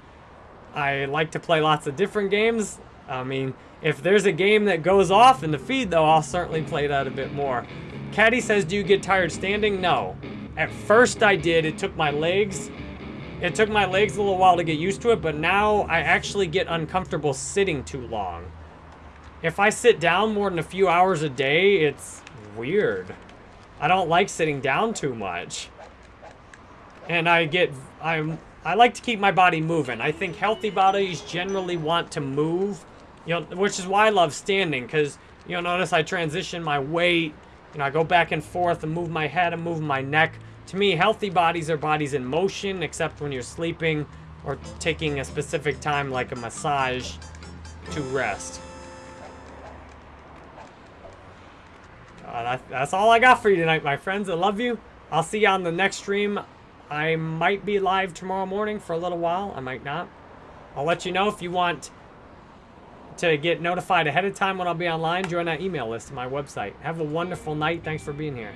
I like to play lots of different games. I mean, if there's a game that goes off in the feed, though, I'll certainly play that a bit more. Caddy says, do you get tired standing? No. At first I did. It took my legs. It took my legs a little while to get used to it, but now I actually get uncomfortable sitting too long. if I sit down more than a few hours a day, it's weird. I don't like sitting down too much. And I get, I'm, I like to keep my body moving. I think healthy bodies generally want to move, you know, which is why I love standing, because, you'll notice I transition my weight, you know, I go back and forth and move my head and move my neck. To me, healthy bodies are bodies in motion, except when you're sleeping or taking a specific time like a massage to rest. Uh, that, that's all I got for you tonight, my friends. I love you. I'll see you on the next stream. I might be live tomorrow morning for a little while. I might not. I'll let you know if you want to get notified ahead of time when I'll be online. Join that email list on my website. Have a wonderful night. Thanks for being here.